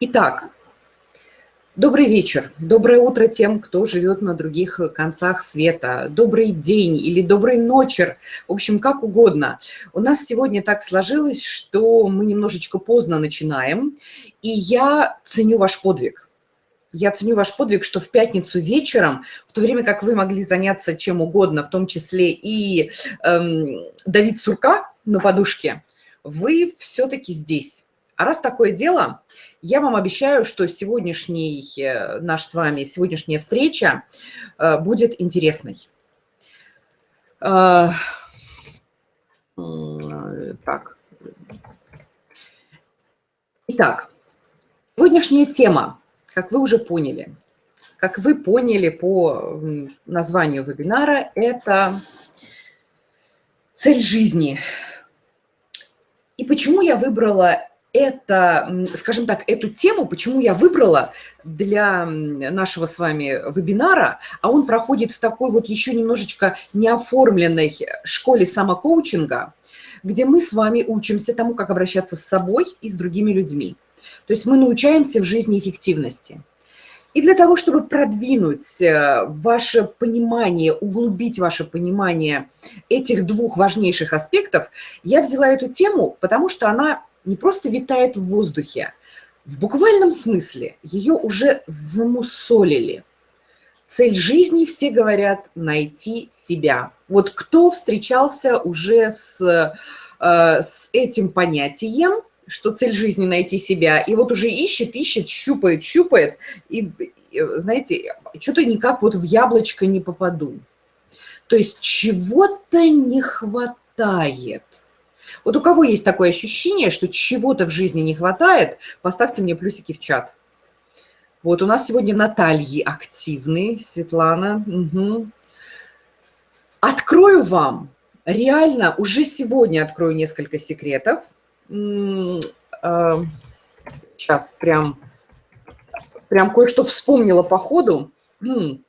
Итак, добрый вечер, доброе утро тем, кто живет на других концах света, добрый день или добрый ночер, в общем, как угодно. У нас сегодня так сложилось, что мы немножечко поздно начинаем, и я ценю ваш подвиг. Я ценю ваш подвиг, что в пятницу вечером, в то время как вы могли заняться чем угодно, в том числе и эм, давить сурка на подушке, вы все-таки здесь. А раз такое дело, я вам обещаю, что сегодняшний э, наш с вами, сегодняшняя встреча э, будет интересной. Э, так. Итак, сегодняшняя тема, как вы уже поняли, как вы поняли по названию вебинара, это цель жизни. И почему я выбрала это, скажем так, эту тему, почему я выбрала для нашего с вами вебинара, а он проходит в такой вот еще немножечко неоформленной школе самокоучинга, где мы с вами учимся тому, как обращаться с собой и с другими людьми. То есть мы научаемся в жизни эффективности. И для того, чтобы продвинуть э, ваше понимание, углубить ваше понимание этих двух важнейших аспектов, я взяла эту тему, потому что она не просто витает в воздухе, в буквальном смысле ее уже замусолили. Цель жизни, все говорят, найти себя. Вот кто встречался уже с, э, с этим понятием, что цель жизни найти себя, и вот уже ищет, ищет, щупает, щупает, и, знаете, что-то никак вот в яблочко не попаду. То есть чего-то не хватает – вот у кого есть такое ощущение, что чего-то в жизни не хватает, поставьте мне плюсики в чат. Вот у нас сегодня Натальи активные, Светлана. Угу. Открою вам, реально, уже сегодня открою несколько секретов. Сейчас э, прям, прям кое-что вспомнила по ходу.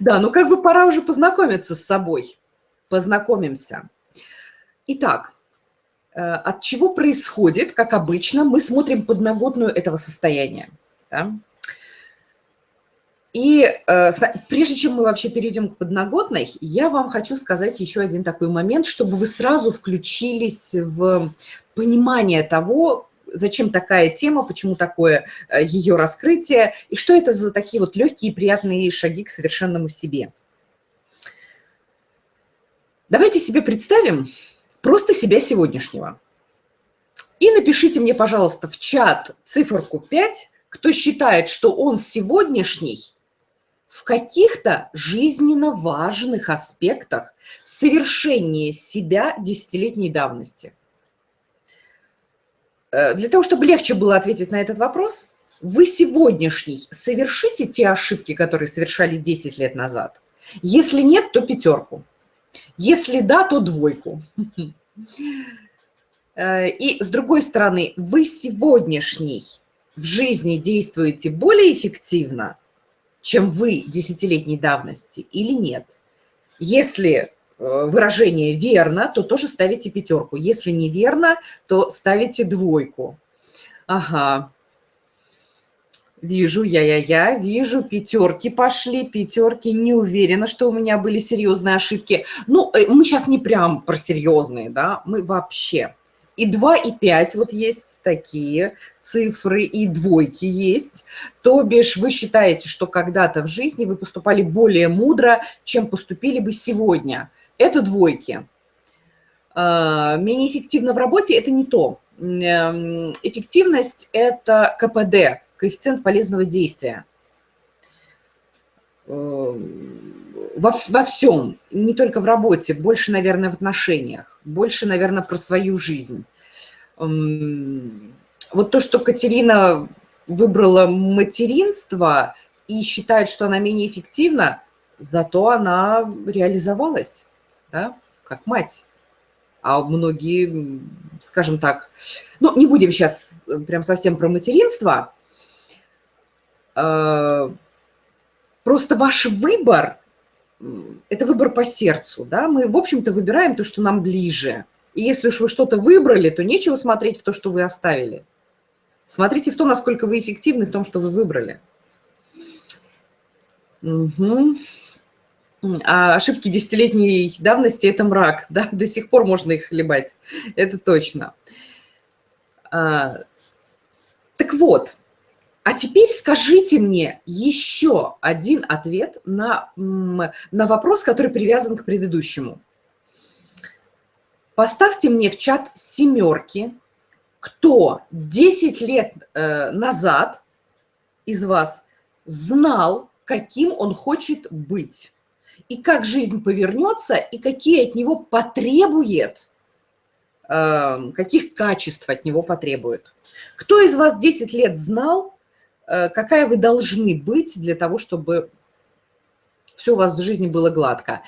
Да, ну как бы пора уже познакомиться с собой. Познакомимся. Итак, э, от чего происходит, как обычно, мы смотрим подноготную этого состояния. Да? И э, прежде чем мы вообще перейдем к подноготной, я вам хочу сказать еще один такой момент, чтобы вы сразу включились в понимание того, зачем такая тема, почему такое э, ее раскрытие, и что это за такие вот легкие и приятные шаги к совершенному себе. Давайте себе представим, просто себя сегодняшнего. И напишите мне, пожалуйста, в чат циферку 5, кто считает, что он сегодняшний в каких-то жизненно важных аспектах совершения себя десятилетней давности. Э, для того, чтобы легче было ответить на этот вопрос, вы сегодняшний совершите те ошибки, которые совершали 10 лет назад? Если нет, то пятерку. Если да, то двойку. Э, и с другой стороны, вы сегодняшний в жизни действуете более эффективно, чем вы десятилетней давности или нет? Если э, выражение верно, то тоже ставите пятерку. Если неверно, то ставите двойку. Ага. Вижу, я-я-я, вижу, пятерки пошли, пятерки, не уверена, что у меня были серьезные ошибки. Ну, э, мы сейчас не прям про серьезные, да, мы вообще. И 2, и 5 вот есть такие цифры, и двойки есть. То бишь вы считаете, что когда-то в жизни вы поступали более мудро, чем поступили бы сегодня. Это двойки. А, менее эффективно в работе – это не то. Эм, эффективность – это КПД, коэффициент полезного действия. Э, во, во всем, не только в работе, больше, наверное, в отношениях, больше, наверное, про свою жизнь. Эм, вот то, что Катерина выбрала материнство и считает, что она менее эффективна, зато она реализовалась, да, как мать. А многие, скажем так, ну, не будем сейчас прям совсем про материнство, Э, просто ваш выбор – это выбор по сердцу. Да? Мы, в общем-то, выбираем то, что нам ближе. И если уж вы что-то выбрали, то нечего смотреть в то, что вы оставили. Смотрите в то, насколько вы эффективны в том, что вы выбрали. Угу. А ошибки десятилетней давности – это мрак. Да? До сих пор можно их хлебать. Это точно. А, так вот, а теперь скажите мне еще один ответ на, на вопрос, который привязан к предыдущему. Поставьте мне в чат семерки, кто 10 лет э, назад из вас знал, каким он хочет быть, и как жизнь повернется, и какие от него потребует, э, каких качеств от него потребует. Кто из вас 10 лет знал, какая вы должны быть для того, чтобы все у вас в жизни было гладко.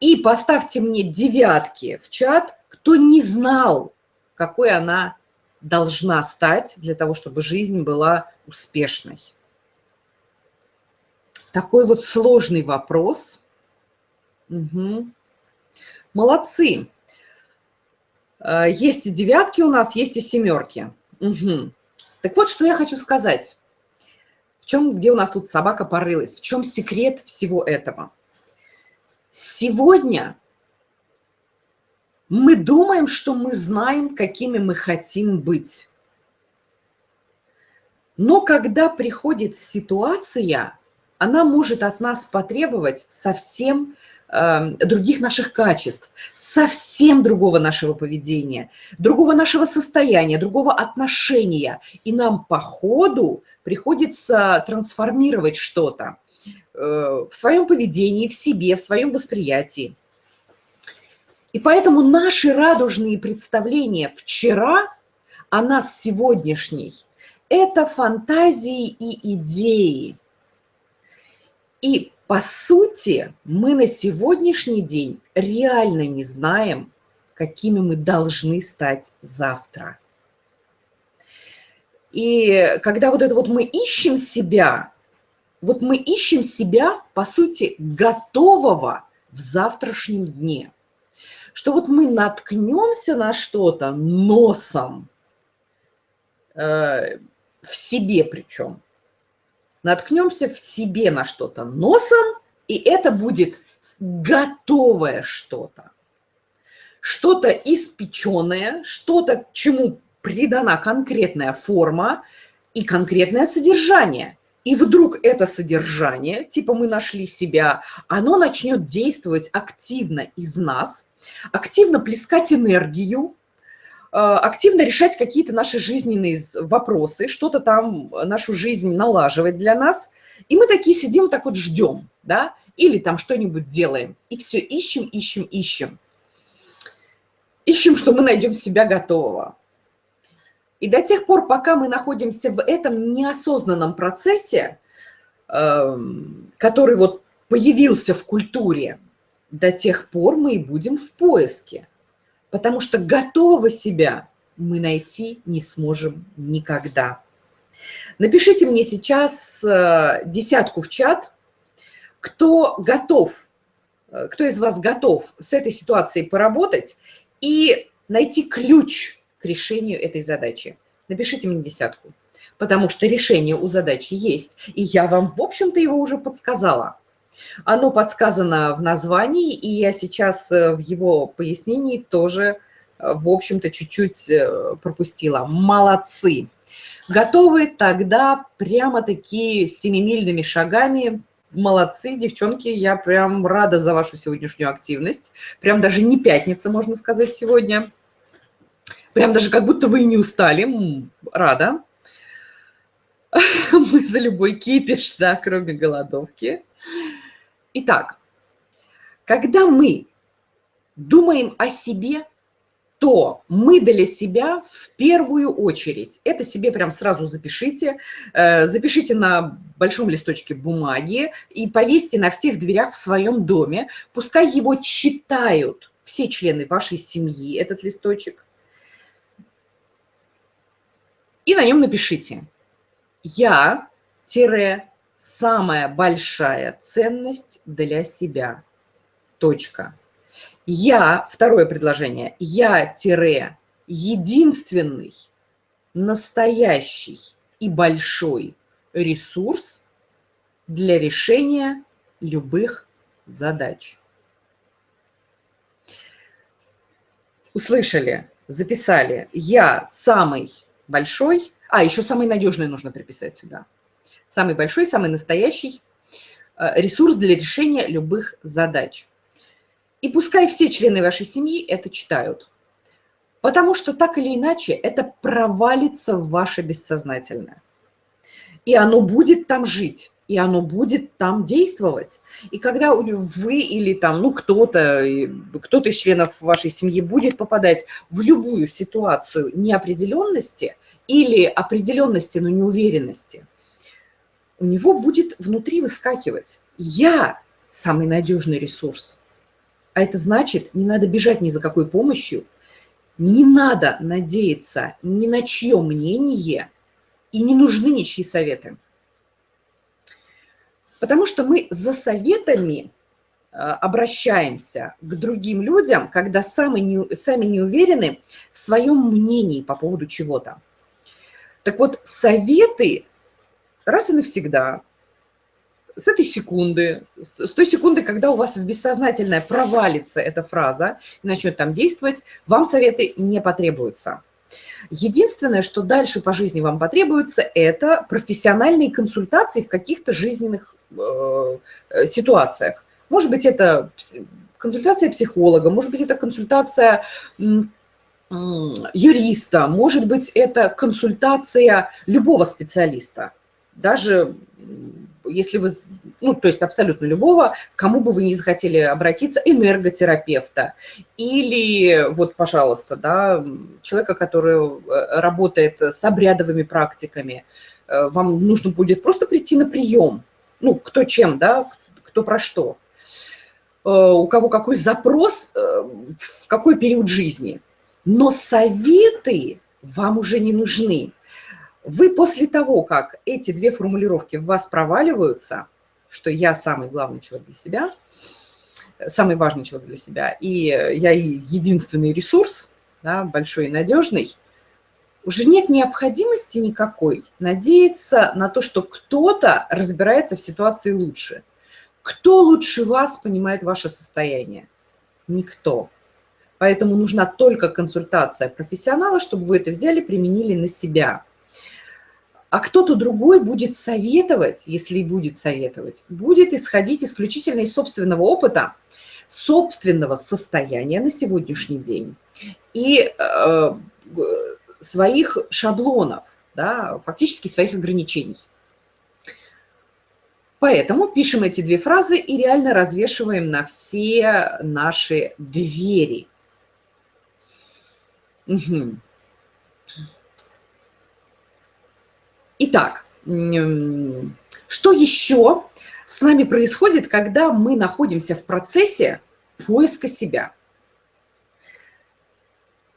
И поставьте мне девятки в чат, кто не знал, какой она должна стать для того, чтобы жизнь была успешной. Такой вот сложный вопрос. Угу. Молодцы. Э, есть и девятки у нас, есть и семерки. Угу. Так вот, что я хочу сказать. Чем, где у нас тут собака порылась? В чем секрет всего этого? Сегодня мы думаем, что мы знаем, какими мы хотим быть. Но когда приходит ситуация, она может от нас потребовать совсем Эм, других наших качеств, совсем другого нашего поведения, другого нашего состояния, другого отношения. И нам по ходу приходится трансформировать что-то э, в своем поведении, в себе, в своем восприятии. И поэтому наши радужные представления вчера о нас сегодняшней – это фантазии и идеи. И по сути, мы на сегодняшний день реально не знаем, какими мы должны стать завтра. И когда вот это вот мы ищем себя, вот мы ищем себя, по сути, готового в завтрашнем дне. Что вот мы наткнемся на что-то носом, э, в себе причем, наткнемся в себе на что-то носом, и это будет готовое что-то. Что-то испеченное, что-то, чему придана конкретная форма и конкретное содержание. И вдруг это содержание, типа мы нашли себя, оно начнет действовать активно из нас, активно плескать энергию, активно решать какие-то наши жизненные вопросы, что-то там нашу жизнь налаживать для нас. И мы такие сидим, так вот ждем, да, или там что-нибудь делаем. И все ищем, ищем, ищем. Ищем, что мы найдем себя готового. И до тех пор, пока мы находимся в этом неосознанном процессе, эм, который вот появился в культуре, до тех пор мы и будем в поиске потому что готового себя мы найти не сможем никогда. Напишите мне сейчас э, десятку в чат, кто готов, э, кто из вас готов с этой ситуацией поработать и найти ключ к решению этой задачи. Напишите мне десятку, потому что решение у задачи есть, и я вам, в общем-то, его уже подсказала. Оно подсказано в названии, и я сейчас э, в его пояснении тоже, э, в общем-то, чуть-чуть э, пропустила. Молодцы! Готовы тогда прямо такие семимильными шагами Молодцы, девчонки, я прям рада за вашу сегодняшнюю активность. Прям даже не пятница, можно сказать, сегодня. Прям даже как будто вы и не устали. Рада. Мы за любой кипиш, да, кроме голодовки. Итак, когда мы думаем о себе, то мы для себя в первую очередь, это себе прям сразу запишите, э, запишите на большом листочке бумаги и повесьте на всех дверях в своем доме. Пускай его читают все члены вашей семьи, этот листочек. И на нем напишите «Я, тире, самая большая ценность для себя. Точка. Я, второе предложение, я-единственный настоящий и большой ресурс для решения любых задач. Услышали, записали. Я самый большой, а еще самый надежный нужно приписать сюда. Самый большой, самый настоящий э, ресурс для решения любых задач. И пускай все члены вашей семьи это читают. Потому что так или иначе это провалится в ваше бессознательное. И оно будет там жить, и оно будет там действовать. И когда вы или там, ну, кто-то, кто-то из членов вашей семьи будет попадать в любую ситуацию неопределенности или определенности, но неуверенности, у него будет внутри выскакивать «я самый надежный ресурс». А это значит, не надо бежать ни за какой помощью, не надо надеяться ни на чье мнение и не нужны ничьи советы. Потому что мы за советами э, обращаемся к другим людям, когда сами не, сами не уверены в своем мнении по поводу чего-то. Так вот, советы раз и навсегда с этой секунды, с той секунды, когда у вас в бессознательное провалится эта фраза и начнет там действовать, вам советы не потребуются. Единственное, что дальше по жизни вам потребуется, это профессиональные консультации в каких-то жизненных э, ситуациях. Может быть, это консультация психолога, может быть, это консультация юриста, может быть, это консультация любого специалиста. Даже если вы, ну, то есть абсолютно любого, кому бы вы не захотели обратиться, энерготерапевта или вот, пожалуйста, да, человека, который э, работает с обрядовыми практиками, э, вам нужно будет просто прийти на прием, ну, кто чем, да, кто про что, э, у кого какой запрос, в какой период жизни. Но советы вам уже не нужны. Вы после того, как эти две формулировки в вас проваливаются, что я самый главный человек для себя, самый важный человек для себя, и я единственный ресурс, да, большой и надежный, уже нет необходимости никакой надеяться на то, что кто-то разбирается в ситуации лучше. Кто лучше вас понимает ваше состояние? Никто. Поэтому нужна только консультация профессионала, чтобы вы это взяли, применили на себя – а кто-то другой будет советовать, если будет советовать, будет исходить исключительно из собственного опыта, собственного состояния на сегодняшний день и э, своих шаблонов, да, фактически своих ограничений. Поэтому пишем эти две фразы и реально развешиваем на все наши двери. Угу. Итак, что еще с нами происходит, когда мы находимся в процессе поиска себя?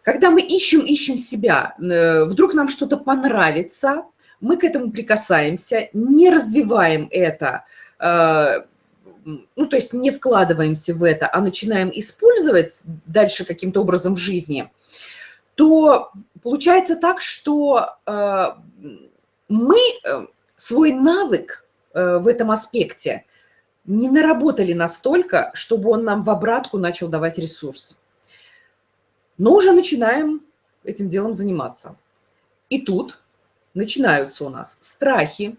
Когда мы ищем, ищем себя, э, вдруг нам что-то понравится, мы к этому прикасаемся, не развиваем это, э, ну, то есть не вкладываемся в это, а начинаем использовать дальше каким-то образом в жизни, то получается так, что э, мы э, свой навык э, в этом аспекте не наработали настолько, чтобы он нам в обратку начал давать ресурс. Но уже начинаем этим делом заниматься. И тут начинаются у нас страхи,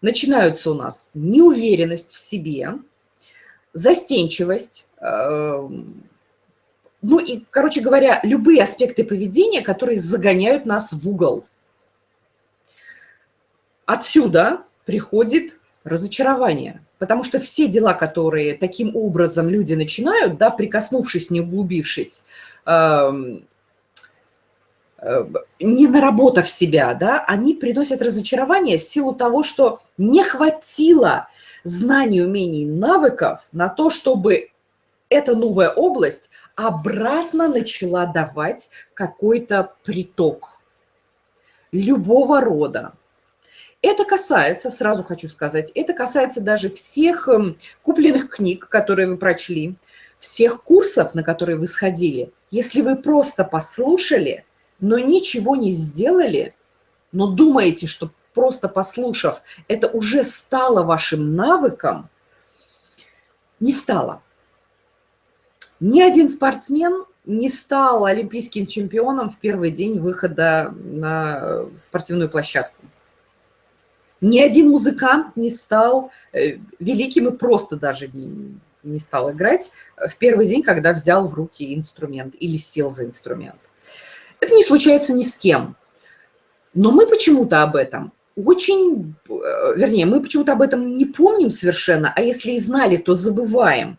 начинаются у нас неуверенность в себе, застенчивость, э, ну и, короче говоря, любые аспекты поведения, которые загоняют нас в угол – Отсюда приходит разочарование, потому что все дела, которые таким образом люди начинают, да, прикоснувшись, не углубившись, эм, э, не наработав себя, да, они приносят разочарование в силу того, что не хватило знаний, умений, навыков на то, чтобы эта новая область обратно начала давать какой-то приток любого рода. Это касается, сразу хочу сказать, это касается даже всех эм, купленных книг, которые вы прочли, всех курсов, на которые вы сходили. Если вы просто послушали, но ничего не сделали, но думаете, что просто послушав, это уже стало вашим навыком, не стало. Ни один спортсмен не стал олимпийским чемпионом в первый день выхода на спортивную площадку. Ни один музыкант не стал э, великим и просто даже не, не стал играть в первый день, когда взял в руки инструмент или сел за инструмент. Это не случается ни с кем. Но мы почему-то об этом очень, э, вернее, мы почему-то об этом не помним совершенно, а если и знали, то забываем.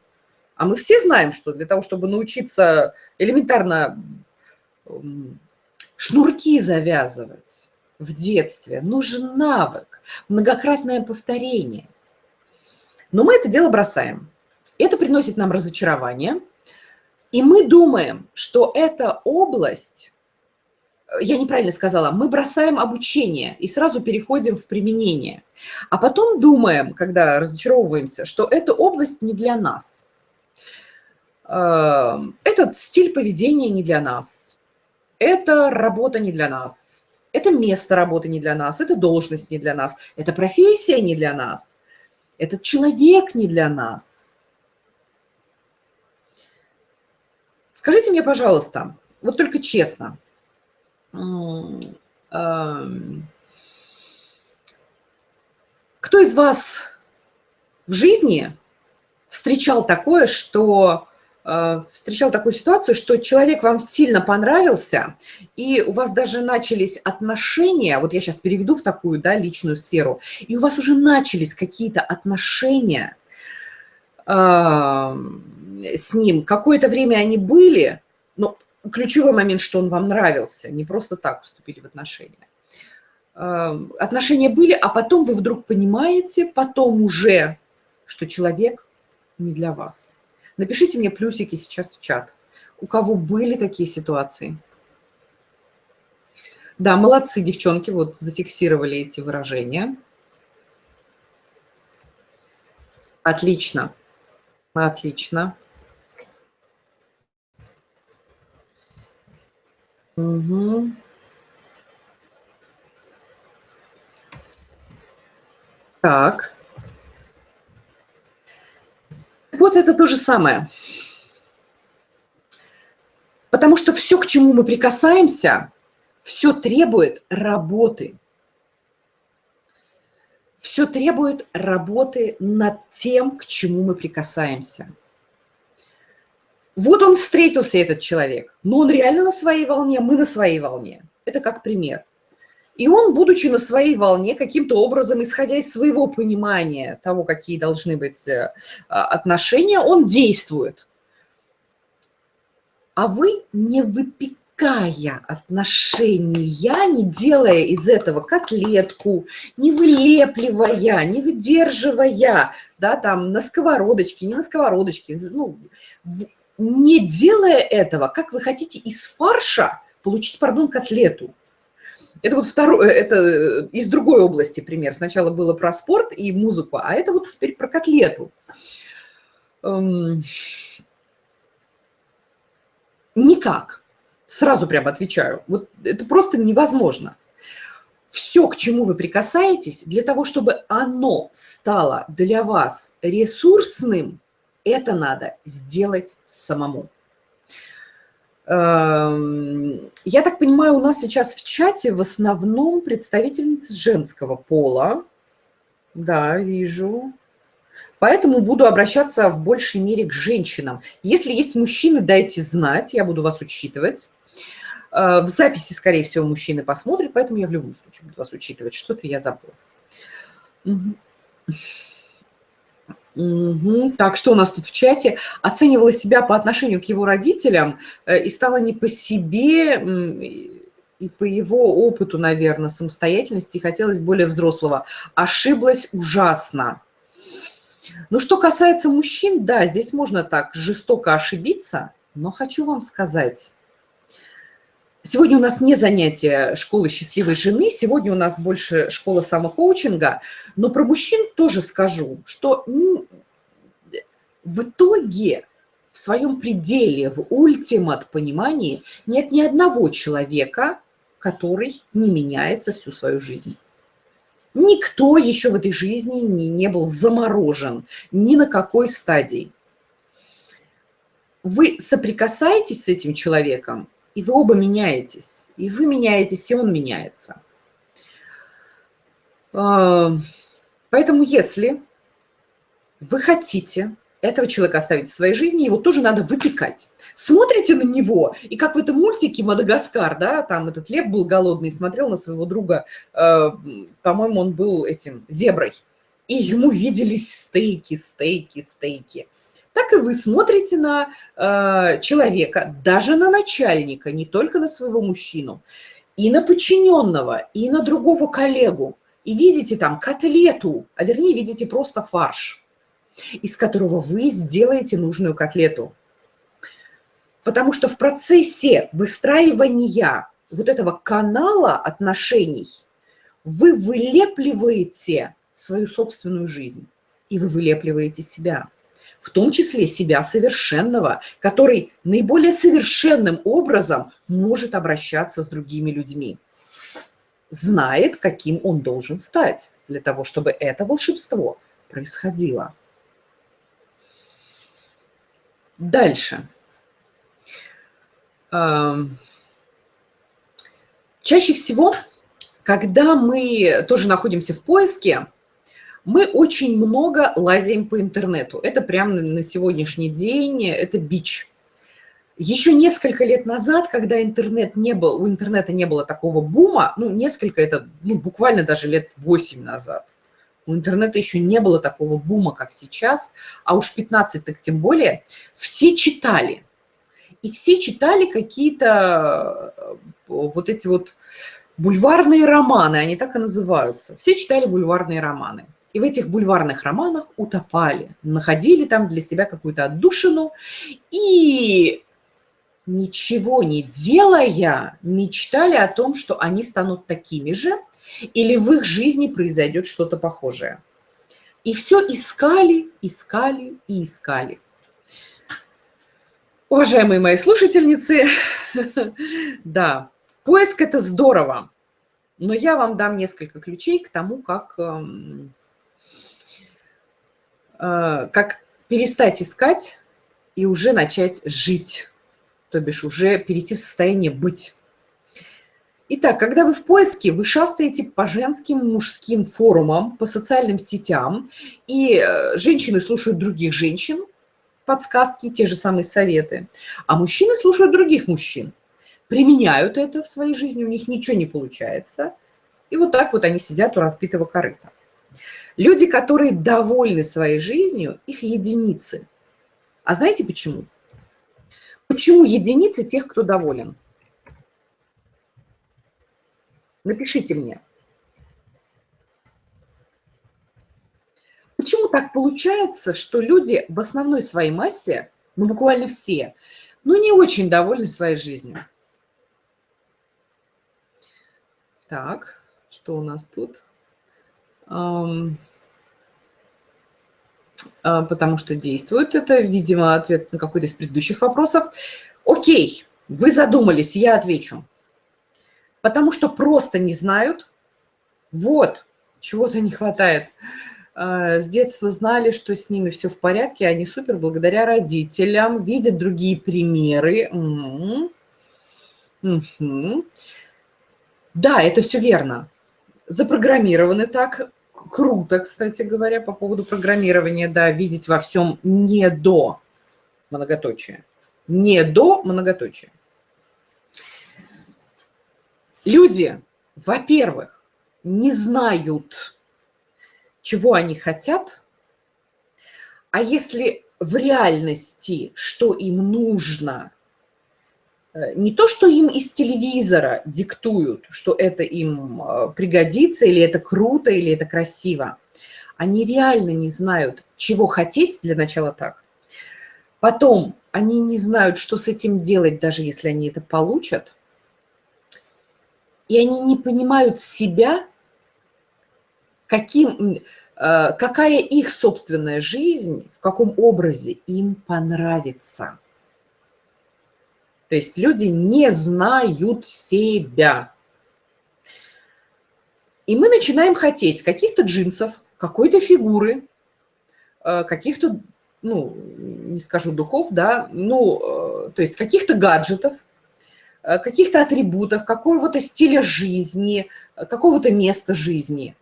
А мы все знаем, что для того, чтобы научиться элементарно шнурки завязывать в детстве, нужен навык, многократное повторение. Но мы это дело бросаем. Это приносит нам разочарование, и мы думаем, что эта область я неправильно сказала, мы бросаем обучение и сразу переходим в применение. А потом думаем, когда разочаровываемся, что эта область не для нас. Эм, этот стиль поведения не для нас. Это работа не для нас. Это место работы не для нас. Это должность не для нас. Это профессия не для нас. Этот человек не для нас. Скажите мне, пожалуйста, вот только честно, кто из вас в жизни встречал такое, что встречал такую ситуацию, что человек вам сильно понравился, и у вас даже начались отношения, вот я сейчас переведу в такую да, личную сферу, и у вас уже начались какие-то отношения э, с ним, какое-то время они были, но ключевой момент, что он вам нравился, не просто так вступили в отношения. Эм, отношения были, а потом вы вдруг понимаете, потом уже, что человек не для вас. Напишите мне плюсики сейчас в чат. У кого были такие ситуации? Да, молодцы, девчонки, вот зафиксировали эти выражения. Отлично, отлично. Угу. Так. Вот это то же самое. Потому что все, к чему мы прикасаемся, все требует работы. Все требует работы над тем, к чему мы прикасаемся. Вот он встретился, этот человек, но он реально на своей волне, мы на своей волне. Это как пример. И он, будучи на своей волне, каким-то образом, исходя из своего понимания того, какие должны быть э, а, отношения, он действует. А вы, не выпекая отношения, не делая из этого котлетку, не вылепливая, не выдерживая, да, там, на сковородочке, не на сковородочке, ну, не делая этого, как вы хотите из фарша получить, пардон, котлету. Это вот второй, э, это э, из другой области пример. Сначала было про спорт и музыку, а это вот теперь про котлету. Эм, никак. Сразу прямо отвечаю. Вот это просто невозможно. Все, к чему вы прикасаетесь, для того, чтобы оно стало для вас ресурсным, это надо сделать самому. Эм, я так понимаю, у нас сейчас в чате в основном представительницы женского пола. Да, вижу. Поэтому буду обращаться в большей мере к женщинам. Если есть мужчины, дайте знать, я буду вас учитывать. Э, в записи, скорее всего, мужчины посмотрят, поэтому я в любом случае буду вас учитывать. Что-то я забыла. Угу. Так, что у нас тут в чате? Оценивала себя по отношению к его родителям э, и стала не по себе и по его опыту, наверное, самостоятельности, хотелось более взрослого. Ошиблась ужасно. Ну, что касается мужчин, да, здесь можно так жестоко ошибиться, но хочу вам сказать, Сегодня у нас не занятие школы счастливой жены, сегодня у нас больше школа самокоучинга, но про мужчин тоже скажу, что в итоге в своем пределе, в ультимат понимании нет ни одного человека, который не меняется всю свою жизнь. Никто еще в этой жизни не, не был заморожен ни на какой стадии. Вы соприкасаетесь с этим человеком, и вы оба меняетесь. И вы меняетесь, и он меняется. А, поэтому если вы хотите этого человека оставить в своей жизни, его тоже надо выпекать. Смотрите на него, и как в этом мультике «Мадагаскар», да, там этот лев был голодный, смотрел на своего друга, э, по-моему, он был этим зеброй, и ему виделись стейки, стейки, стейки. Так и вы смотрите на э, человека, даже на начальника, не только на своего мужчину, и на подчиненного, и на другого коллегу, и видите там котлету, а вернее видите просто фарш – из которого вы сделаете нужную котлету. Потому что в процессе выстраивания вот этого канала отношений вы вылепливаете свою собственную жизнь, и вы вылепливаете себя, в том числе себя совершенного, который наиболее совершенным образом может обращаться с другими людьми, знает, каким он должен стать для того, чтобы это волшебство происходило. Дальше. Чаще всего, когда мы тоже находимся в поиске, мы очень много лазим по интернету. Это прямо на сегодняшний день, это бич. Еще несколько лет назад, когда интернет не был, у интернета не было такого бума, ну, несколько, это ну, буквально даже лет 8 назад, у интернета еще не было такого бума, как сейчас, а уж 15 так тем более, все читали. И все читали какие-то э, вот эти вот бульварные романы, они так и называются. Все читали бульварные романы. И в этих бульварных романах утопали, находили там для себя какую-то отдушину и ничего не делая, мечтали о том, что они станут такими же, или в их жизни произойдет что-то похожее. И все искали, искали и искали. Уважаемые мои слушательницы, да, поиск – это здорово, но я вам дам несколько ключей к тому, как, эм, как перестать искать и уже начать жить, то бишь уже перейти в состояние быть. Итак, когда вы в поиске, вы шастаете по женским, мужским форумам, по социальным сетям, и э, женщины слушают других женщин, подсказки, те же самые советы, а мужчины слушают других мужчин, применяют это в своей жизни, у них ничего не получается, и вот так вот они сидят у разбитого корыта. Люди, которые довольны своей жизнью, их единицы. А знаете почему? Почему единицы тех, кто доволен? Напишите мне. Почему так получается, что люди в основной своей массе, ну буквально все, ну не очень довольны своей жизнью? Так, что у нас тут? Um, потому что действует это, видимо, ответ на какой-то из предыдущих вопросов. Окей, вы задумались, я отвечу потому что просто не знают, вот, чего-то не хватает. А, с детства знали, что с ними все в порядке, они супер благодаря родителям, видят другие примеры. Угу. Да, это все верно. Запрограммированы так. Круто, кстати говоря, по поводу программирования, да, видеть во всем не до многоточия. Не до многоточия. Люди, во-первых, не знают, чего они хотят, а если в реальности, что им нужно, не то, что им из телевизора диктуют, что это им э, пригодится, или это круто, или это красиво, они реально не знают, чего хотеть, для начала так. Потом они не знают, что с этим делать, даже если они это получат – и они не понимают себя, каким, э, какая их собственная жизнь, в каком образе им понравится. То есть люди не знают себя. И мы начинаем хотеть каких-то джинсов, какой-то фигуры, э, каких-то, ну, не скажу духов, да, ну, э, то есть каких-то гаджетов, э, каких-то атрибутов, какого-то стиля жизни, какого-то места жизни.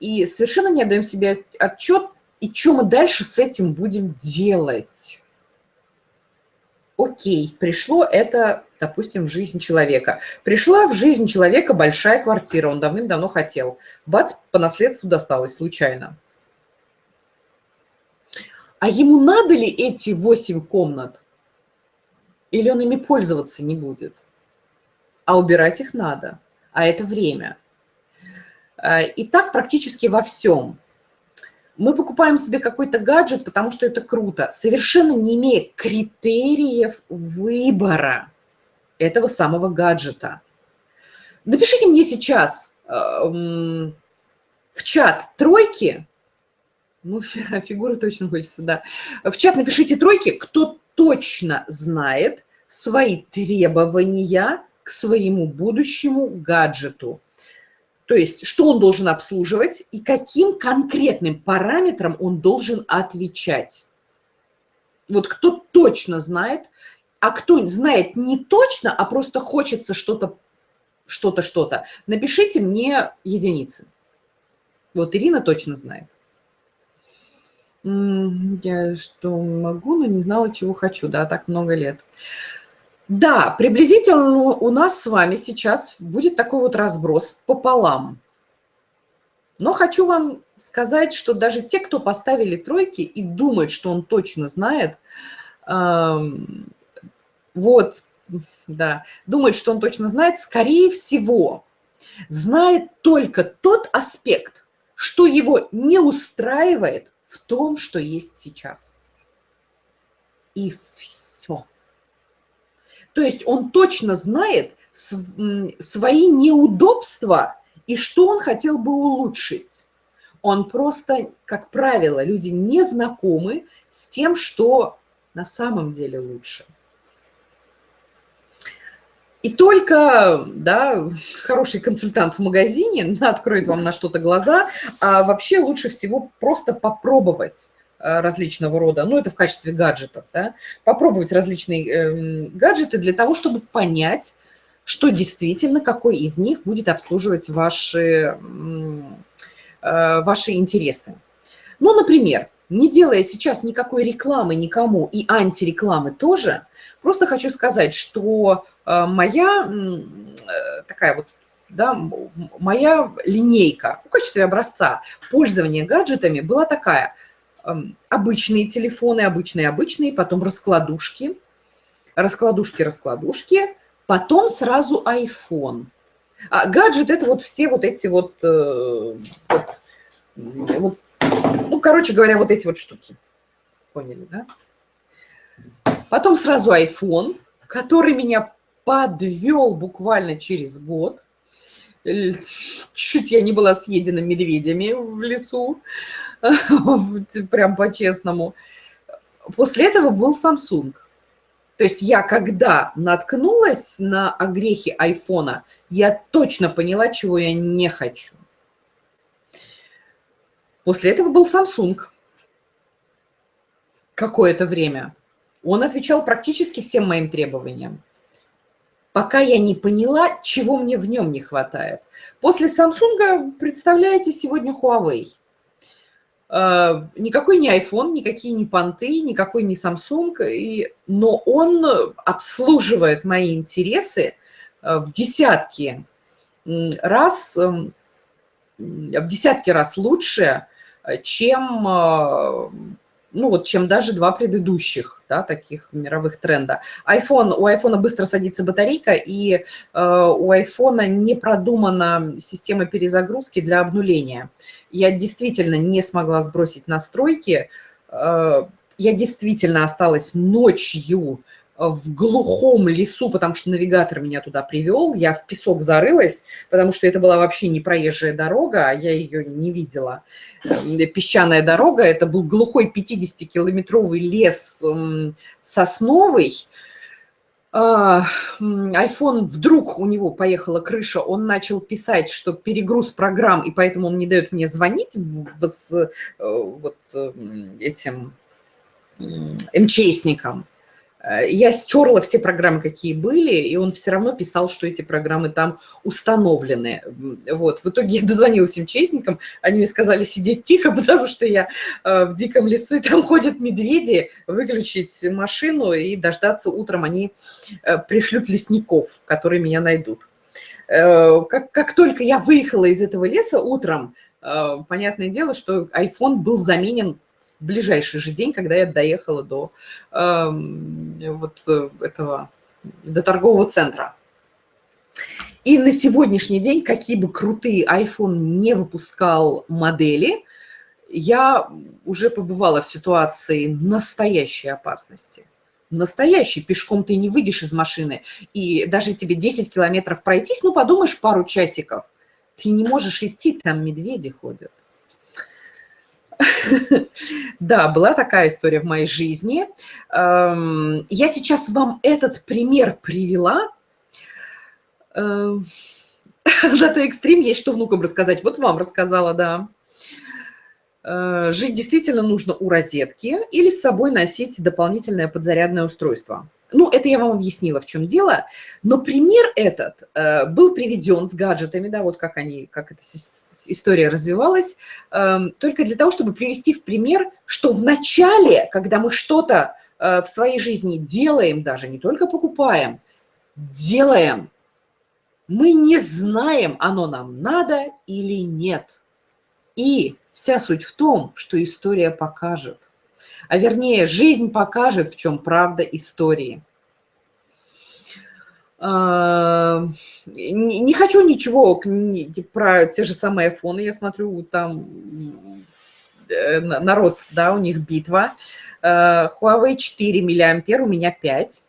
И совершенно не отдаем себе отчет, и что мы дальше с этим будем делать окей, пришло это, допустим, в жизнь человека. Пришла в жизнь человека большая квартира, он давным-давно хотел. Бац, по наследству досталось случайно. А ему надо ли эти восемь комнат? Или он ими пользоваться не будет? А убирать их надо, а это время. А, и так практически во всем. Мы покупаем себе какой-то гаджет, потому что это круто, совершенно не имея критериев выбора этого самого гаджета. Напишите мне сейчас э, в чат тройки, ну, фигуры точно хочется, да. В чат напишите тройки, кто точно знает свои требования к своему будущему гаджету. То есть, что он должен обслуживать и каким конкретным параметрам он должен отвечать. Вот кто точно знает, а кто знает не точно, а просто хочется что-то, что-то, что-то, напишите мне единицы. Вот Ирина точно знает. Я что могу, но не знала, чего хочу, да, так много лет. Да, приблизительно у нас с вами сейчас будет такой вот разброс пополам. Но хочу вам сказать, что даже те, кто поставили тройки и думают, что он точно знает, вот, да, думает, что он точно знает, скорее всего, знает только тот аспект, что его не устраивает в том, что есть сейчас. И все. То есть он точно знает свои неудобства и что он хотел бы улучшить. Он просто, как правило, люди не знакомы с тем, что на самом деле лучше. И только да, хороший консультант в магазине откроет вам на что-то глаза, а вообще лучше всего просто попробовать различного рода, ну, это в качестве гаджетов, да, попробовать различные э, гаджеты для того, чтобы понять, что действительно, какой из них будет обслуживать ваши, э, ваши интересы. Ну, например, не делая сейчас никакой рекламы никому и антирекламы тоже, просто хочу сказать, что э, моя э, такая вот да, моя линейка в качестве образца пользования гаджетами была такая – обычные телефоны, обычные-обычные, потом раскладушки, раскладушки-раскладушки, потом сразу iPhone. А гаджет – это вот все вот эти вот, э, вот, вот, ну, короче говоря, вот эти вот штуки. Поняли, да? Потом сразу iPhone, который меня подвел буквально через год. Чуть я не была съедена медведями в лесу. прям по-честному. После этого был Samsung. То есть я, когда наткнулась на огрехи айфона, я точно поняла, чего я не хочу. После этого был Samsung какое-то время. Он отвечал практически всем моим требованиям. Пока я не поняла, чего мне в нем не хватает. После Samsung, представляете, сегодня Huawei – никакой не iPhone, никакие не понты, никакой не Samsung, и, но он обслуживает мои интересы э, в десятки раз, эм, в десятки раз лучше, э, чем ну вот, чем даже два предыдущих, да, таких мировых тренда. iPhone, у iPhone быстро садится батарейка, и э, у iPhone не продумана система перезагрузки для обнуления. Я действительно не смогла сбросить настройки, э, я действительно осталась ночью в глухом лесу, потому что навигатор меня туда привел. Я в песок зарылась, потому что это была вообще не проезжая дорога, а я ее не видела. Песчаная дорога, это был глухой 50-километровый лес сосновый, iPhone вдруг у него поехала крыша, он начал писать, что перегруз программ, и поэтому он не дает мне звонить с э, вот этим МЧСникам. Э, я стерла все программы, какие были, и он все равно писал, что эти программы там установлены. Вот. В итоге я дозвонилась им честникам, они мне сказали сидеть тихо, потому что я э, в диком лесу, и там ходят медведи, выключить машину и дождаться утром, они э, пришлют лесников, которые меня найдут. Как, как только я выехала из этого леса утром, понятное дело, что iPhone был заменен ближайший же день, когда я доехала до э, вот этого, до торгового центра. И на сегодняшний день, какие бы крутые iPhone не выпускал модели, я уже побывала в ситуации настоящей опасности. Настоящий, пешком ты не выйдешь из машины, и даже тебе 10 километров пройтись, ну, подумаешь, пару часиков, ты не можешь идти, там медведи ходят. Да, была такая история в моей жизни. Эм, я сейчас вам этот пример привела. Эм, зато экстрим есть, что внукам рассказать. Вот вам рассказала, да. Э, жить действительно нужно у розетки или с собой носить дополнительное подзарядное устройство. Ну, это я вам объяснила, в чем дело. Но пример этот э, был приведен с гаджетами, да, вот как они, как эта история развивалась, э, только для того, чтобы привести в пример, что в начале, когда мы что-то э, в своей жизни делаем, даже не только покупаем, делаем, мы не знаем, оно нам надо или нет. И вся суть в том, что история покажет а вернее, жизнь покажет, в чем правда истории. А, не хочу ничего про те же самые айфоны, я смотрю, там э, народ, да, у них битва. А, Huawei 4 миллиампер, у меня 5.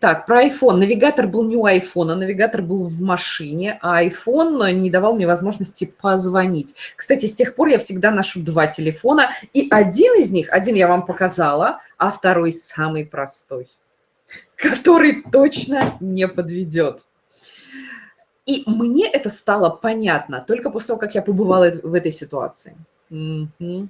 Так, про iPhone. Навигатор был не у iPhone, а навигатор был в машине, а iPhone не давал мне возможности позвонить. Кстати, с тех пор я всегда ношу два телефона, и один из них, один я вам показала, а второй самый простой, который точно не подведет. И мне это стало понятно только после того, как я побывала в этой ситуации. Угу.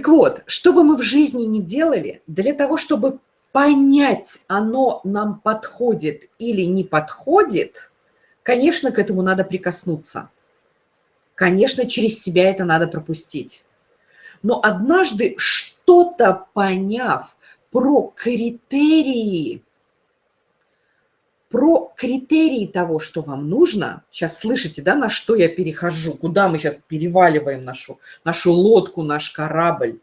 Так вот, что бы мы в жизни не делали, для того, чтобы понять, оно нам подходит или не подходит, конечно, к этому надо прикоснуться. Конечно, через себя это надо пропустить. Но однажды, что-то поняв про критерии, про критерии того, что вам нужно, сейчас слышите, да, на что я перехожу, куда мы сейчас переваливаем нашу, нашу лодку, наш корабль.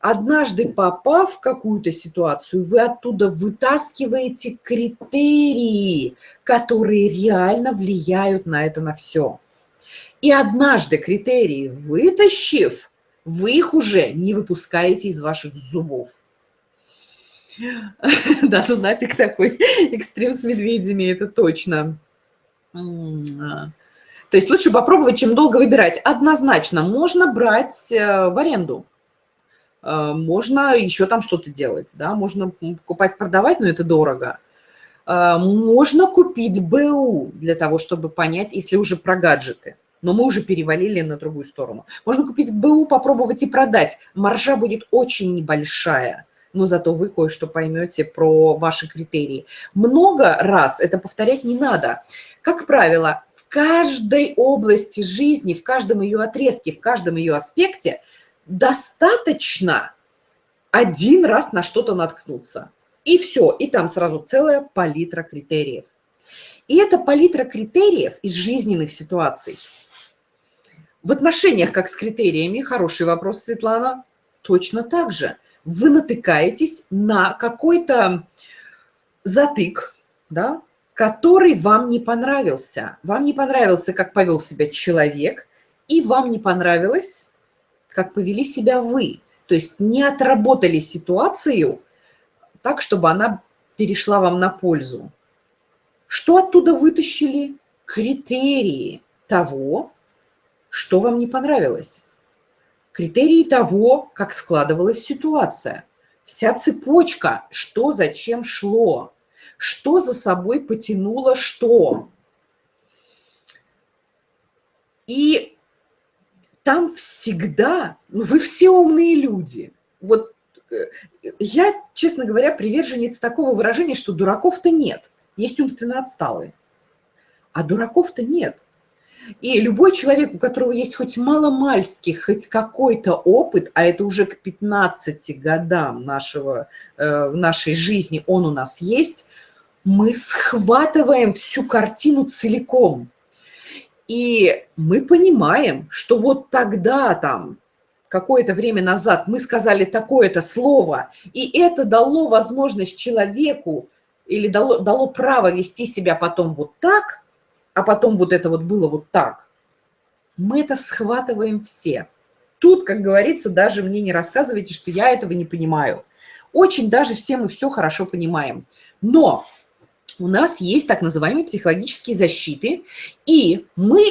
Однажды попав в какую-то ситуацию, вы оттуда вытаскиваете критерии, которые реально влияют на это, на все. И однажды критерии вытащив, вы их уже не выпускаете из ваших зубов. Да, ну нафиг такой экстрим с медведями, это точно. То есть лучше попробовать, чем долго выбирать. Однозначно, можно брать э, в аренду. Э, можно еще там что-то делать, да, можно покупать, продавать, но это дорого. Э, можно купить БУ для того, чтобы понять, если уже про гаджеты. Но мы уже перевалили на другую сторону. Можно купить БУ, попробовать и продать. Маржа будет очень небольшая но зато вы кое-что поймете про ваши критерии. Много раз это повторять не надо. Как правило, в каждой области жизни, в каждом ее отрезке, в каждом ее аспекте достаточно один раз на что-то наткнуться. И все, и там сразу целая палитра критериев. И эта палитра критериев из жизненных ситуаций. В отношениях, как с критериями, хороший вопрос, Светлана, точно так же вы натыкаетесь на какой-то затык, да, который вам не понравился. Вам не понравился, как повел себя человек, и вам не понравилось, как повели себя вы. То есть не отработали ситуацию так, чтобы она перешла вам на пользу. Что оттуда вытащили? Критерии того, что вам не понравилось. Критерии того, как складывалась ситуация. Вся цепочка, что зачем шло, что за собой потянуло что. И там всегда, ну вы все умные люди. Вот э, я, честно говоря, приверженец такого выражения, что дураков-то нет. Есть умственно отсталые. А дураков-то нет. И любой человек, у которого есть хоть маломальский, хоть какой-то опыт, а это уже к 15 годам нашего, э, нашей жизни он у нас есть, мы схватываем всю картину целиком. И мы понимаем, что вот тогда там, какое-то время назад, мы сказали такое-то слово, и это дало возможность человеку или дало, дало право вести себя потом вот так, а потом вот это вот было вот так, мы это схватываем все. Тут, как говорится, даже мне не рассказывайте, что я этого не понимаю. Очень даже все мы все хорошо понимаем. Но у нас есть так называемые психологические защиты, и мы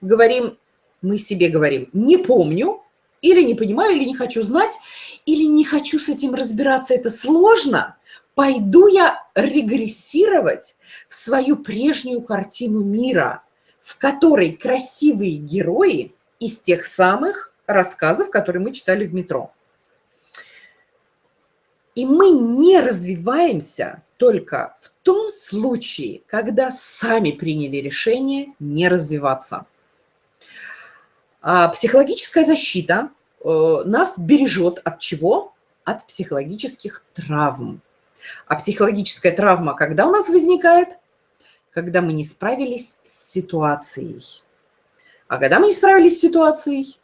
говорим, мы себе говорим, не помню, или не понимаю, или не хочу знать, или не хочу с этим разбираться, это сложно, пойду я регрессировать в свою прежнюю картину мира, в которой красивые герои из тех самых рассказов, которые мы читали в метро. И мы не развиваемся только в том случае, когда сами приняли решение не развиваться. А психологическая защита э, нас бережет от чего? От психологических травм. А психологическая травма когда у нас возникает? Когда мы не справились с ситуацией. А когда мы не справились с ситуацией,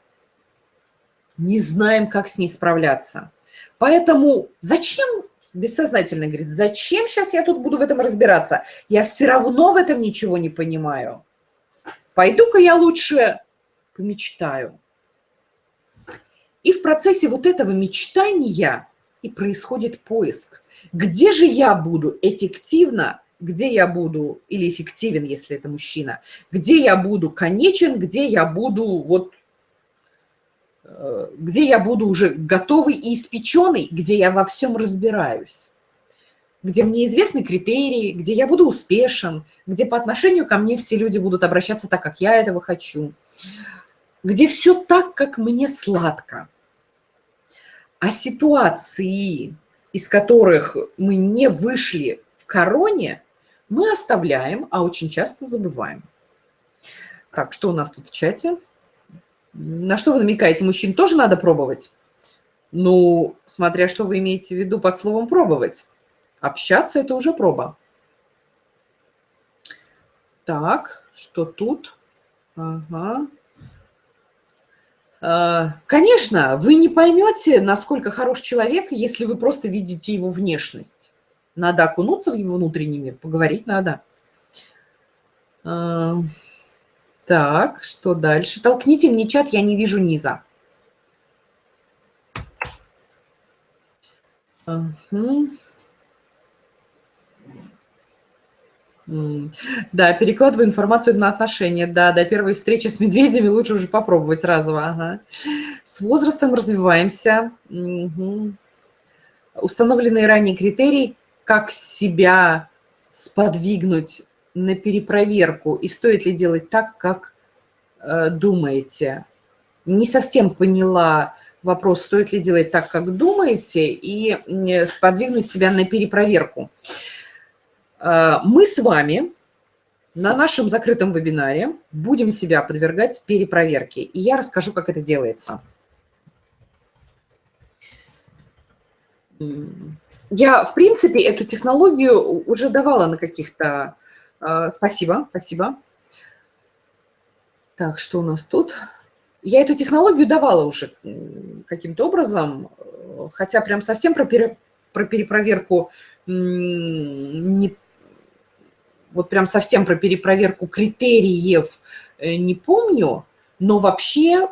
не знаем, как с ней справляться. Поэтому зачем, бессознательно говорит, зачем сейчас я тут буду в этом разбираться? Я все равно в этом ничего не понимаю. Пойду-ка я лучше помечтаю. И в процессе вот этого мечтания и происходит поиск. Где же я буду эффективно, где я буду, или эффективен, если это мужчина, где я буду конечен, где я буду вот Э, где я буду уже готовый и испеченный, где я во всем разбираюсь, где мне известны критерии, где я буду успешен, где по отношению ко мне все люди будут обращаться так, как я этого хочу, где все так, как мне сладко. А ситуации, из которых мы не вышли в короне, мы оставляем, а очень часто забываем. Так, что у нас тут в чате? На что вы намекаете? Мужчин тоже надо пробовать? Ну, смотря что вы имеете в виду под словом «пробовать». Общаться – это уже проба. Так, что тут? Ага. А, конечно, вы не поймете, насколько хорош человек, если вы просто видите его внешность. Надо окунуться в его внутренний мир, поговорить надо. А, так, что дальше? Толкните мне чат, я не вижу низа. Угу. Да, перекладываю информацию на отношения. Да, до первой встречи с медведями лучше уже попробовать разово. Ага. С возрастом развиваемся. Угу. Установленные ранее критерии, как себя сподвигнуть на перепроверку, и стоит ли делать так, как э, думаете. Не совсем поняла вопрос, стоит ли делать так, как думаете, и сподвигнуть себя на перепроверку. Мы с вами на нашем закрытом вебинаре будем себя подвергать перепроверке, и я расскажу, как это делается. Я, в принципе, эту технологию уже давала на каких-то а, спасибо, спасибо. Так, что у нас тут? Я эту технологию давала уже каким-то образом, хотя прям совсем про, пере, про перепроверку не, вот прям совсем про перепроверку критериев э, не помню, Но вообще,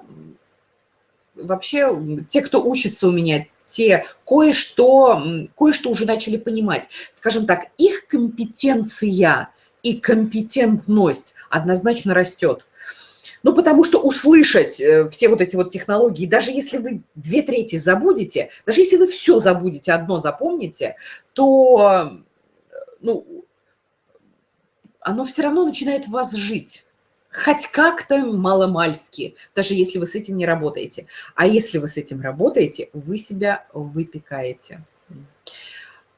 вообще те, кто учится у меня, те кое-что кое-что уже начали понимать. Скажем так, их компетенция и компетентность однозначно растет. Ну, потому что услышать э, все вот эти вот технологии, даже если вы две трети забудете, даже если вы все забудете, одно запомните, то, ну, оно все равно начинает в вас жить. Хоть как-то маломальски, даже если вы с этим не работаете. А если вы с этим работаете, вы себя выпекаете.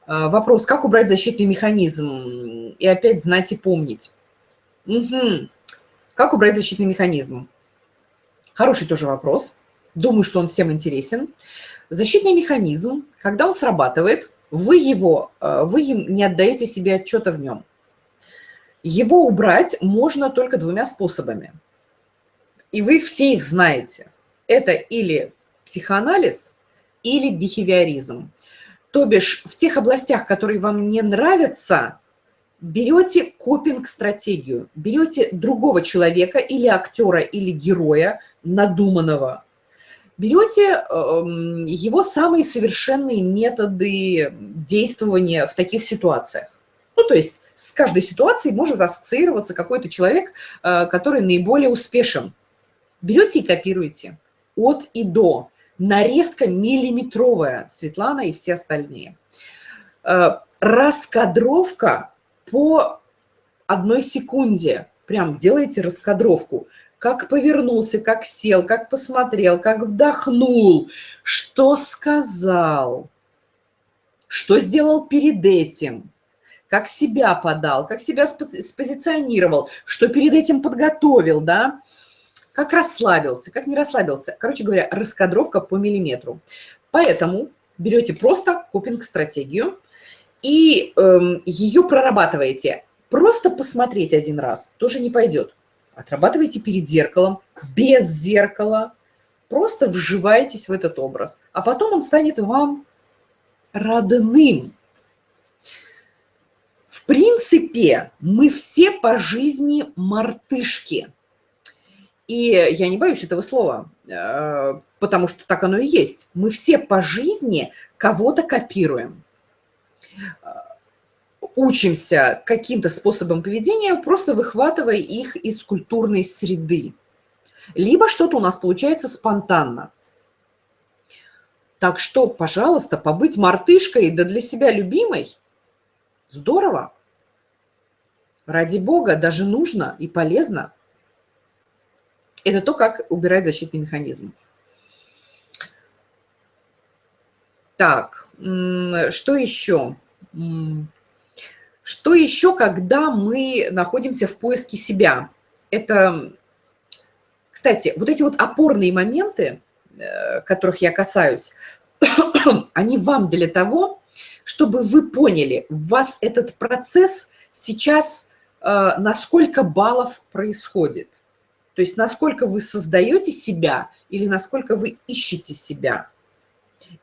А, вопрос, как убрать защитный механизм? И опять знать и помнить. Угу. Как убрать защитный механизм? Хороший тоже вопрос. Думаю, что он всем интересен. Защитный механизм, когда он срабатывает, вы его, э, вы не отдаете себе отчета в нем. Его убрать можно только двумя способами. И вы все их знаете. Это или психоанализ, или бихевиоризм. То бишь в тех областях, которые вам не нравятся, берете копинг-стратегию, берете другого человека или актера, или героя надуманного, берете эм, его самые совершенные методы действования в таких ситуациях. Ну, то есть с каждой ситуацией может ассоциироваться какой-то человек, э, который наиболее успешен. Берете и копируете от и до. Нарезка миллиметровая, Светлана и все остальные. Э, раскадровка по одной секунде. Прям делаете раскадровку. Как повернулся, как сел, как посмотрел, как вдохнул, что сказал, что сделал перед этим, как себя подал, как себя спозиционировал, что перед этим подготовил, да, как расслабился, как не расслабился. Короче говоря, раскадровка по миллиметру. Поэтому берете просто копинг-стратегию, и эм, ее прорабатываете. Просто посмотреть один раз тоже не пойдет. Отрабатывайте перед зеркалом, без зеркала. Просто вживаетесь в этот образ. А потом он станет вам родным. В принципе, мы все по жизни мартышки. И я не боюсь этого слова, э, потому что так оно и есть. Мы все по жизни кого-то копируем учимся каким-то способом поведения, просто выхватывая их из культурной среды. Либо что-то у нас получается спонтанно. Так что, пожалуйста, побыть мартышкой, да для себя любимой, здорово. Ради бога, даже нужно и полезно. Это то, как убирать защитный механизм. Так, что еще? Что еще, когда мы находимся в поиске себя? Это, кстати, вот эти вот опорные моменты, э, которых я касаюсь, они вам для того, чтобы вы поняли, у вас этот процесс сейчас э, на сколько баллов происходит. То есть насколько вы создаете себя или насколько вы ищете себя.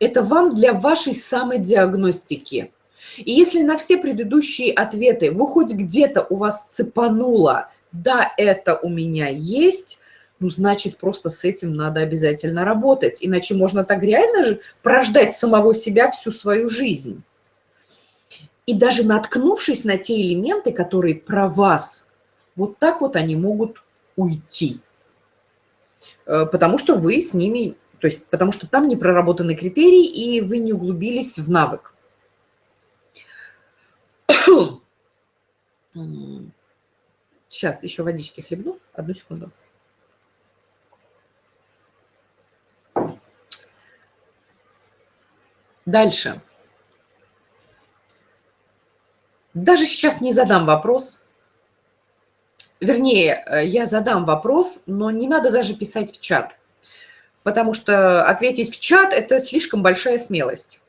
Это вам для вашей самодиагностики. И если на все предыдущие ответы вы хоть где-то у вас цепануло, да, это у меня есть, ну, значит, просто с этим надо обязательно работать. Иначе можно так реально же прождать самого себя всю свою жизнь. И даже наткнувшись на те элементы, которые про вас, вот так вот они могут уйти. Э, потому что вы с ними то есть потому что там не проработаны критерии, и вы не углубились в навык. Сейчас еще водички хлебну. Одну секунду. Дальше. Даже сейчас не задам вопрос. Вернее, э, я задам вопрос, но не надо даже писать в чат потому что ответить в чат – это слишком большая смелость.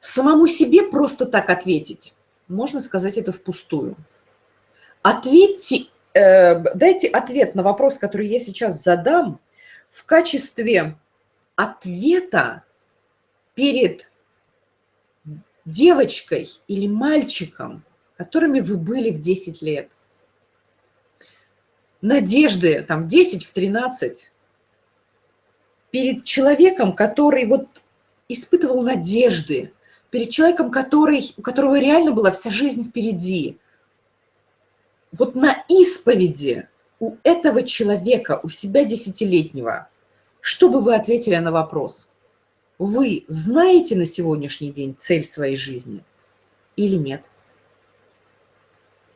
Самому себе просто так ответить, можно сказать это впустую. Ответьте, э, дайте ответ на вопрос, который я сейчас задам, в качестве ответа перед девочкой или мальчиком, которыми вы были в 10 лет. надежды там в 10, в 13 перед человеком, который вот испытывал надежды, перед человеком, который, у которого реально была вся жизнь впереди. Вот на исповеди у этого человека, у себя десятилетнего, что бы вы ответили на вопрос? Вы знаете на сегодняшний день цель своей жизни или нет?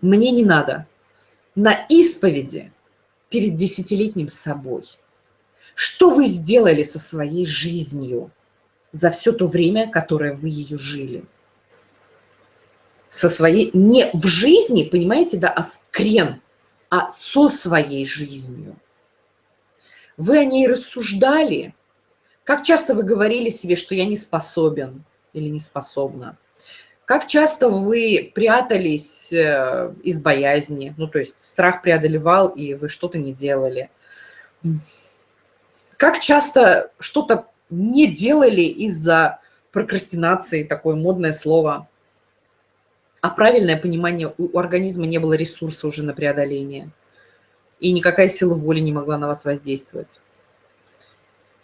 Мне не надо. На исповеди перед десятилетним собой. Что вы сделали со своей жизнью за все то время, которое вы ее жили? Со своей, не в жизни, понимаете, да, а скрен, а со своей жизнью. Вы о ней рассуждали. Как часто вы говорили себе, что я не способен или не способна? Как часто вы прятались э, из боязни, ну, то есть страх преодолевал, и вы что-то не делали? Как часто что-то не делали из-за прокрастинации, такое модное слово, а правильное понимание, у организма не было ресурса уже на преодоление, и никакая сила воли не могла на вас воздействовать.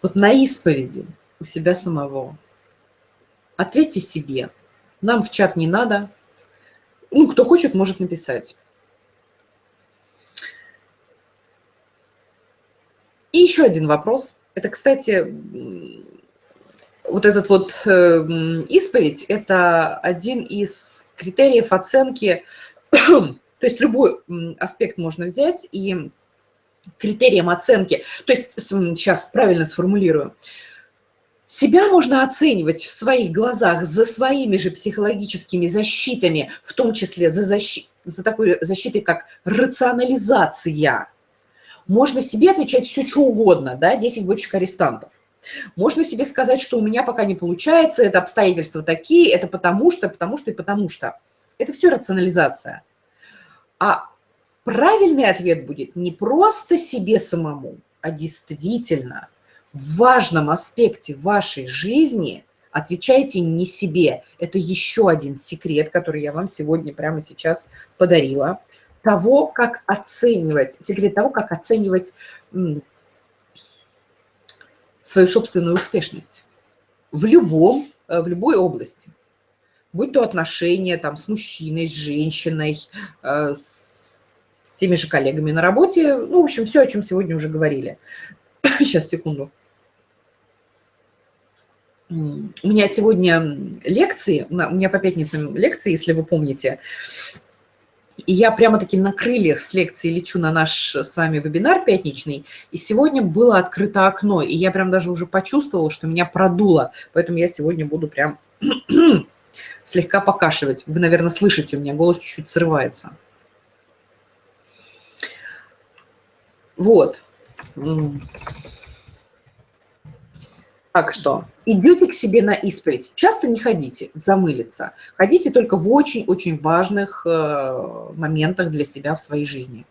Вот на исповеди у себя самого ответьте себе – нам в чат не надо. Ну, кто хочет, может написать. И еще один вопрос. Это, кстати, вот этот вот э, исповедь – это один из критериев оценки, то есть любой аспект можно взять и критерием оценки, то есть сейчас правильно сформулирую, себя можно оценивать в своих глазах за своими же психологическими защитами, в том числе за, защи... за такой защитой, как рационализация. Можно себе отвечать все, что угодно, да, 10 бочек арестантов. Можно себе сказать, что у меня пока не получается, это обстоятельства такие, это потому что, потому что и потому что. Это все рационализация. А правильный ответ будет не просто себе самому, а действительно – в важном аспекте вашей жизни отвечайте не себе. Это еще один секрет, который я вам сегодня прямо сейчас подарила. Того, как оценивать, секрет того, как оценивать свою собственную успешность в любом, э, в любой области. Будь то отношения там, с мужчиной, с женщиной, э, с, с теми же коллегами на работе. Ну, в общем, все, о чем сегодня уже говорили. Сейчас, секунду. У меня сегодня лекции, у меня по пятницам лекции, если вы помните. И я прямо-таки на крыльях с лекции лечу на наш с вами вебинар пятничный. И сегодня было открыто окно, и я прям даже уже почувствовала, что меня продуло. Поэтому я сегодня буду прям слегка покашливать. Вы, наверное, слышите, у меня голос чуть-чуть срывается. Вот. Так что идете к себе на исповедь. Часто не ходите замылиться. Ходите только в очень-очень важных э, моментах для себя в своей жизни.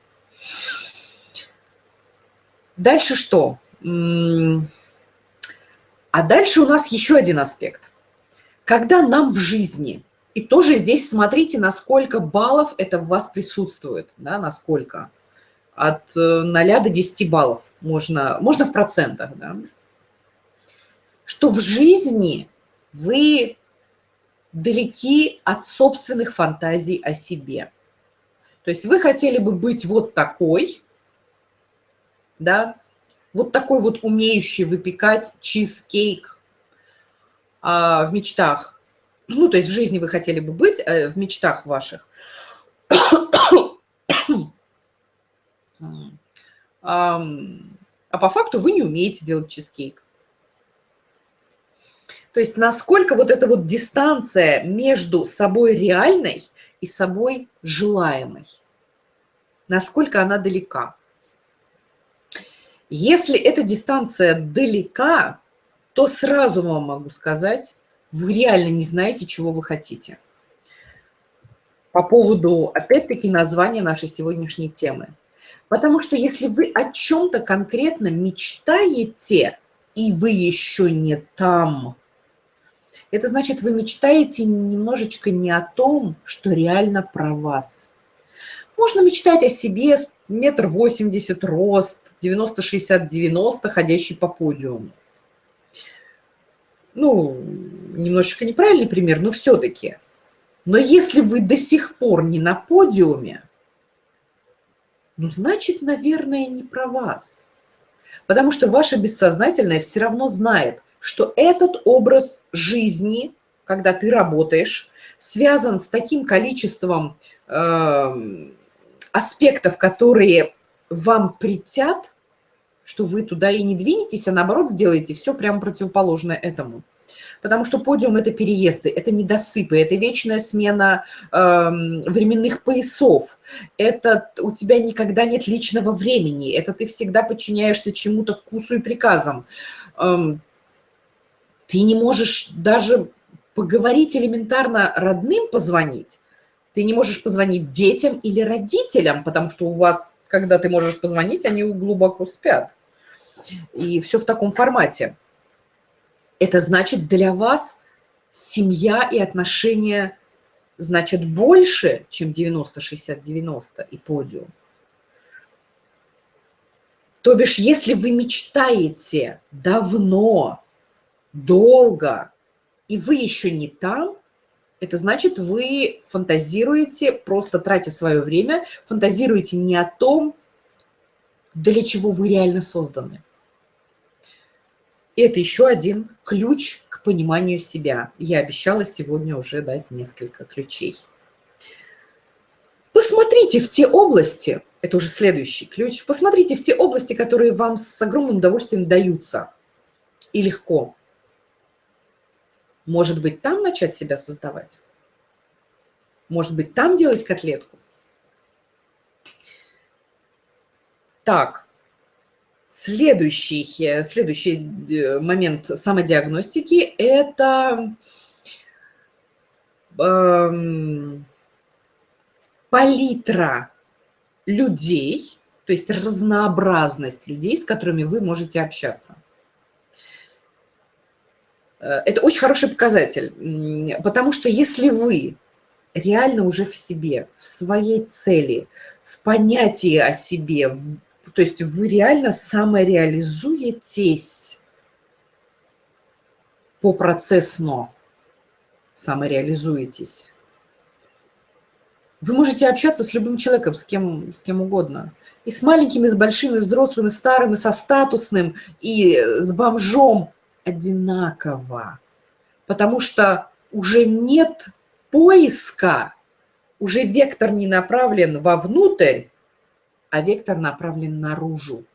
Дальше что? А дальше у нас еще один аспект. Когда нам в жизни, и тоже здесь смотрите, насколько баллов это в вас присутствует, да, насколько. От 0 э, до 10 баллов можно, можно в процентах, да что в жизни вы далеки от собственных фантазий о себе. То есть вы хотели бы быть вот такой, да, вот такой вот умеющий выпекать чизкейк а, в мечтах. Ну, то есть в жизни вы хотели бы быть, а в мечтах ваших. А по факту вы не умеете делать чизкейк. То есть насколько вот эта вот дистанция между собой реальной и собой желаемой, насколько она далека. Если эта дистанция далека, то сразу вам могу сказать, вы реально не знаете, чего вы хотите. По поводу, опять-таки, названия нашей сегодняшней темы. Потому что если вы о чем-то конкретно мечтаете, и вы еще не там, это значит, вы мечтаете немножечко не о том, что реально про вас. Можно мечтать о себе метр восемьдесят рост, 90-60-90, ходящий по подиуму. Ну, немножечко неправильный пример, но все-таки. Но если вы до сих пор не на подиуме, ну, значит, наверное, не про вас. Потому что ваше бессознательное все равно знает, что этот образ жизни, когда ты работаешь, связан с таким количеством э, аспектов, которые вам притят, что вы туда и не двинетесь, а наоборот сделаете все прямо противоположное этому. Потому что подиум – это переезды, это недосыпы, это вечная смена э, временных поясов. Это у тебя никогда нет личного времени, это ты всегда подчиняешься чему-то вкусу и приказам. Эм, ты не можешь даже поговорить элементарно родным позвонить. Ты не можешь позвонить детям или родителям, потому что у вас, когда ты можешь позвонить, они глубоко спят. И все в таком формате. Это значит для вас семья и отношения значит больше, чем 90-60-90 и подиум. То бишь, если вы мечтаете давно, долго, и вы еще не там, это значит, вы фантазируете, просто тратя свое время, фантазируете не о том, для чего вы реально созданы. Это еще один ключ к пониманию себя. Я обещала сегодня уже дать несколько ключей. Посмотрите в те области, это уже следующий ключ, посмотрите в те области, которые вам с огромным удовольствием даются и легко. Может быть, там начать себя создавать? Может быть, там делать котлетку? Так, Следующий, следующий э, момент самодиагностики – это эм, палитра людей, то есть разнообразность людей, с которыми вы можете общаться. Э, это очень хороший показатель, потому что если вы реально уже в себе, в своей цели, в понятии о себе, в то есть вы реально самореализуетесь по процессно, самореализуетесь. Вы можете общаться с любым человеком, с кем, с кем угодно. И с маленьким, и с большим, и взрослым, и старым, и со статусным, и с бомжом одинаково. Потому что уже нет поиска, уже вектор не направлен вовнутрь, а вектор направлен наружу.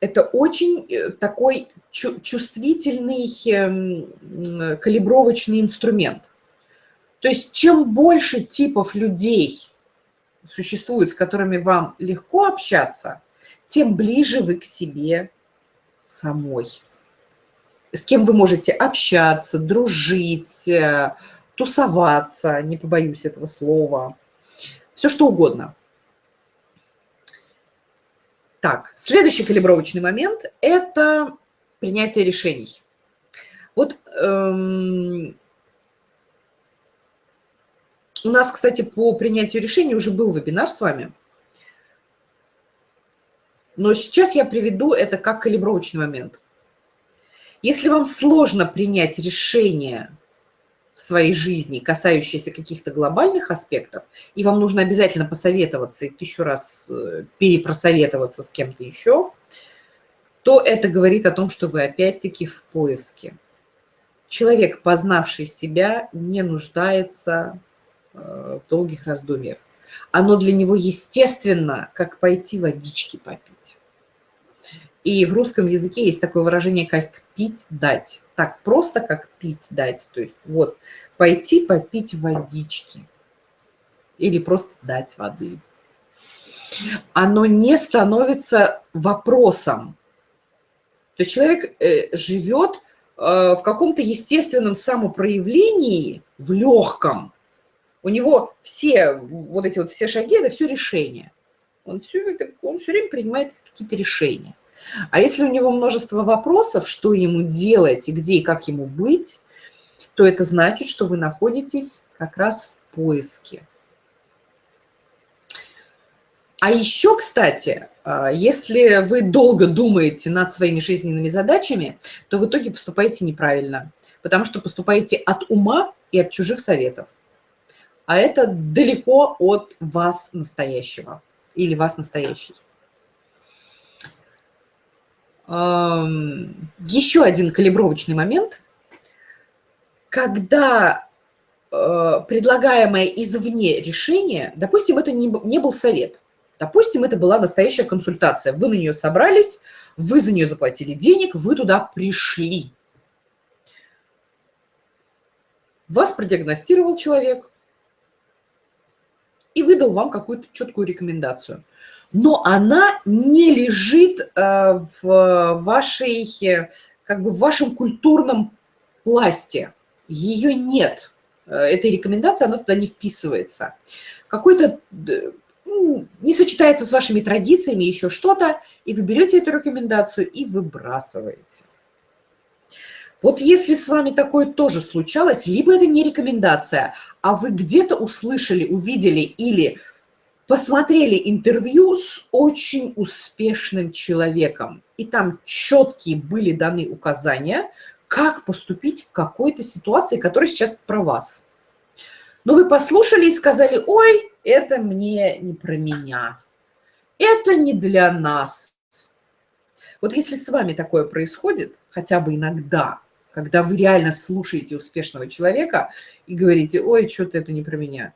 Это очень э, такой чувствительный эм, калибровочный инструмент. То есть чем больше типов людей существует, с которыми вам легко общаться, тем ближе вы к себе самой. С кем вы можете общаться, дружить, э, тусоваться, не побоюсь этого слова, все что угодно. Так, следующий калибровочный момент – это принятие решений. Вот эм, у нас, кстати, по принятию решений уже был вебинар с вами. Но сейчас я приведу это как калибровочный момент. Если вам сложно принять решение в своей жизни, касающиеся каких-то глобальных аспектов, и вам нужно обязательно посоветоваться и еще раз э, перепросоветоваться с кем-то еще, то это говорит о том, что вы опять-таки в поиске. Человек, познавший себя, не нуждается э, в долгих раздумьях. Оно для него естественно, как пойти водички попить. И в русском языке есть такое выражение, как «пить дать». Так просто, как «пить дать». То есть вот пойти попить водички или просто дать воды. Оно не становится вопросом. То есть человек э, живет э, в каком-то естественном самопроявлении, в легком. У него все вот эти вот все шаги – это все решения. Он все, он все время принимает какие-то решения. А если у него множество вопросов, что ему делать, и где и как ему быть, то это значит, что вы находитесь как раз в поиске. А еще, кстати, а, если вы долго думаете над своими жизненными задачами, то в итоге поступаете неправильно, потому что поступаете от ума и от чужих советов. А это далеко от вас настоящего или вас настоящий. Еще один калибровочный момент. Когда э, предлагаемое извне решение, допустим, это не был совет, Допустим, это была настоящая консультация. Вы на нее собрались, вы за нее заплатили денег, вы туда пришли. Вас продиагностировал человек и выдал вам какую-то четкую рекомендацию. Но она не лежит э, в вашей, как бы в вашем культурном пласте. Ее нет. Э, этой рекомендации, она туда не вписывается. Какой-то ну, не сочетается с вашими традициями, еще что-то, и вы берете эту рекомендацию и выбрасываете. Вот если с вами такое тоже случалось, либо это не рекомендация, а вы где-то услышали, увидели или посмотрели интервью с очень успешным человеком, и там четкие были даны указания, как поступить в какой-то ситуации, которая сейчас про вас. Но вы послушали и сказали, ой, это мне не про меня, это не для нас. Вот если с вами такое происходит, хотя бы иногда, когда вы реально слушаете успешного человека и говорите, ой, что-то это не про меня,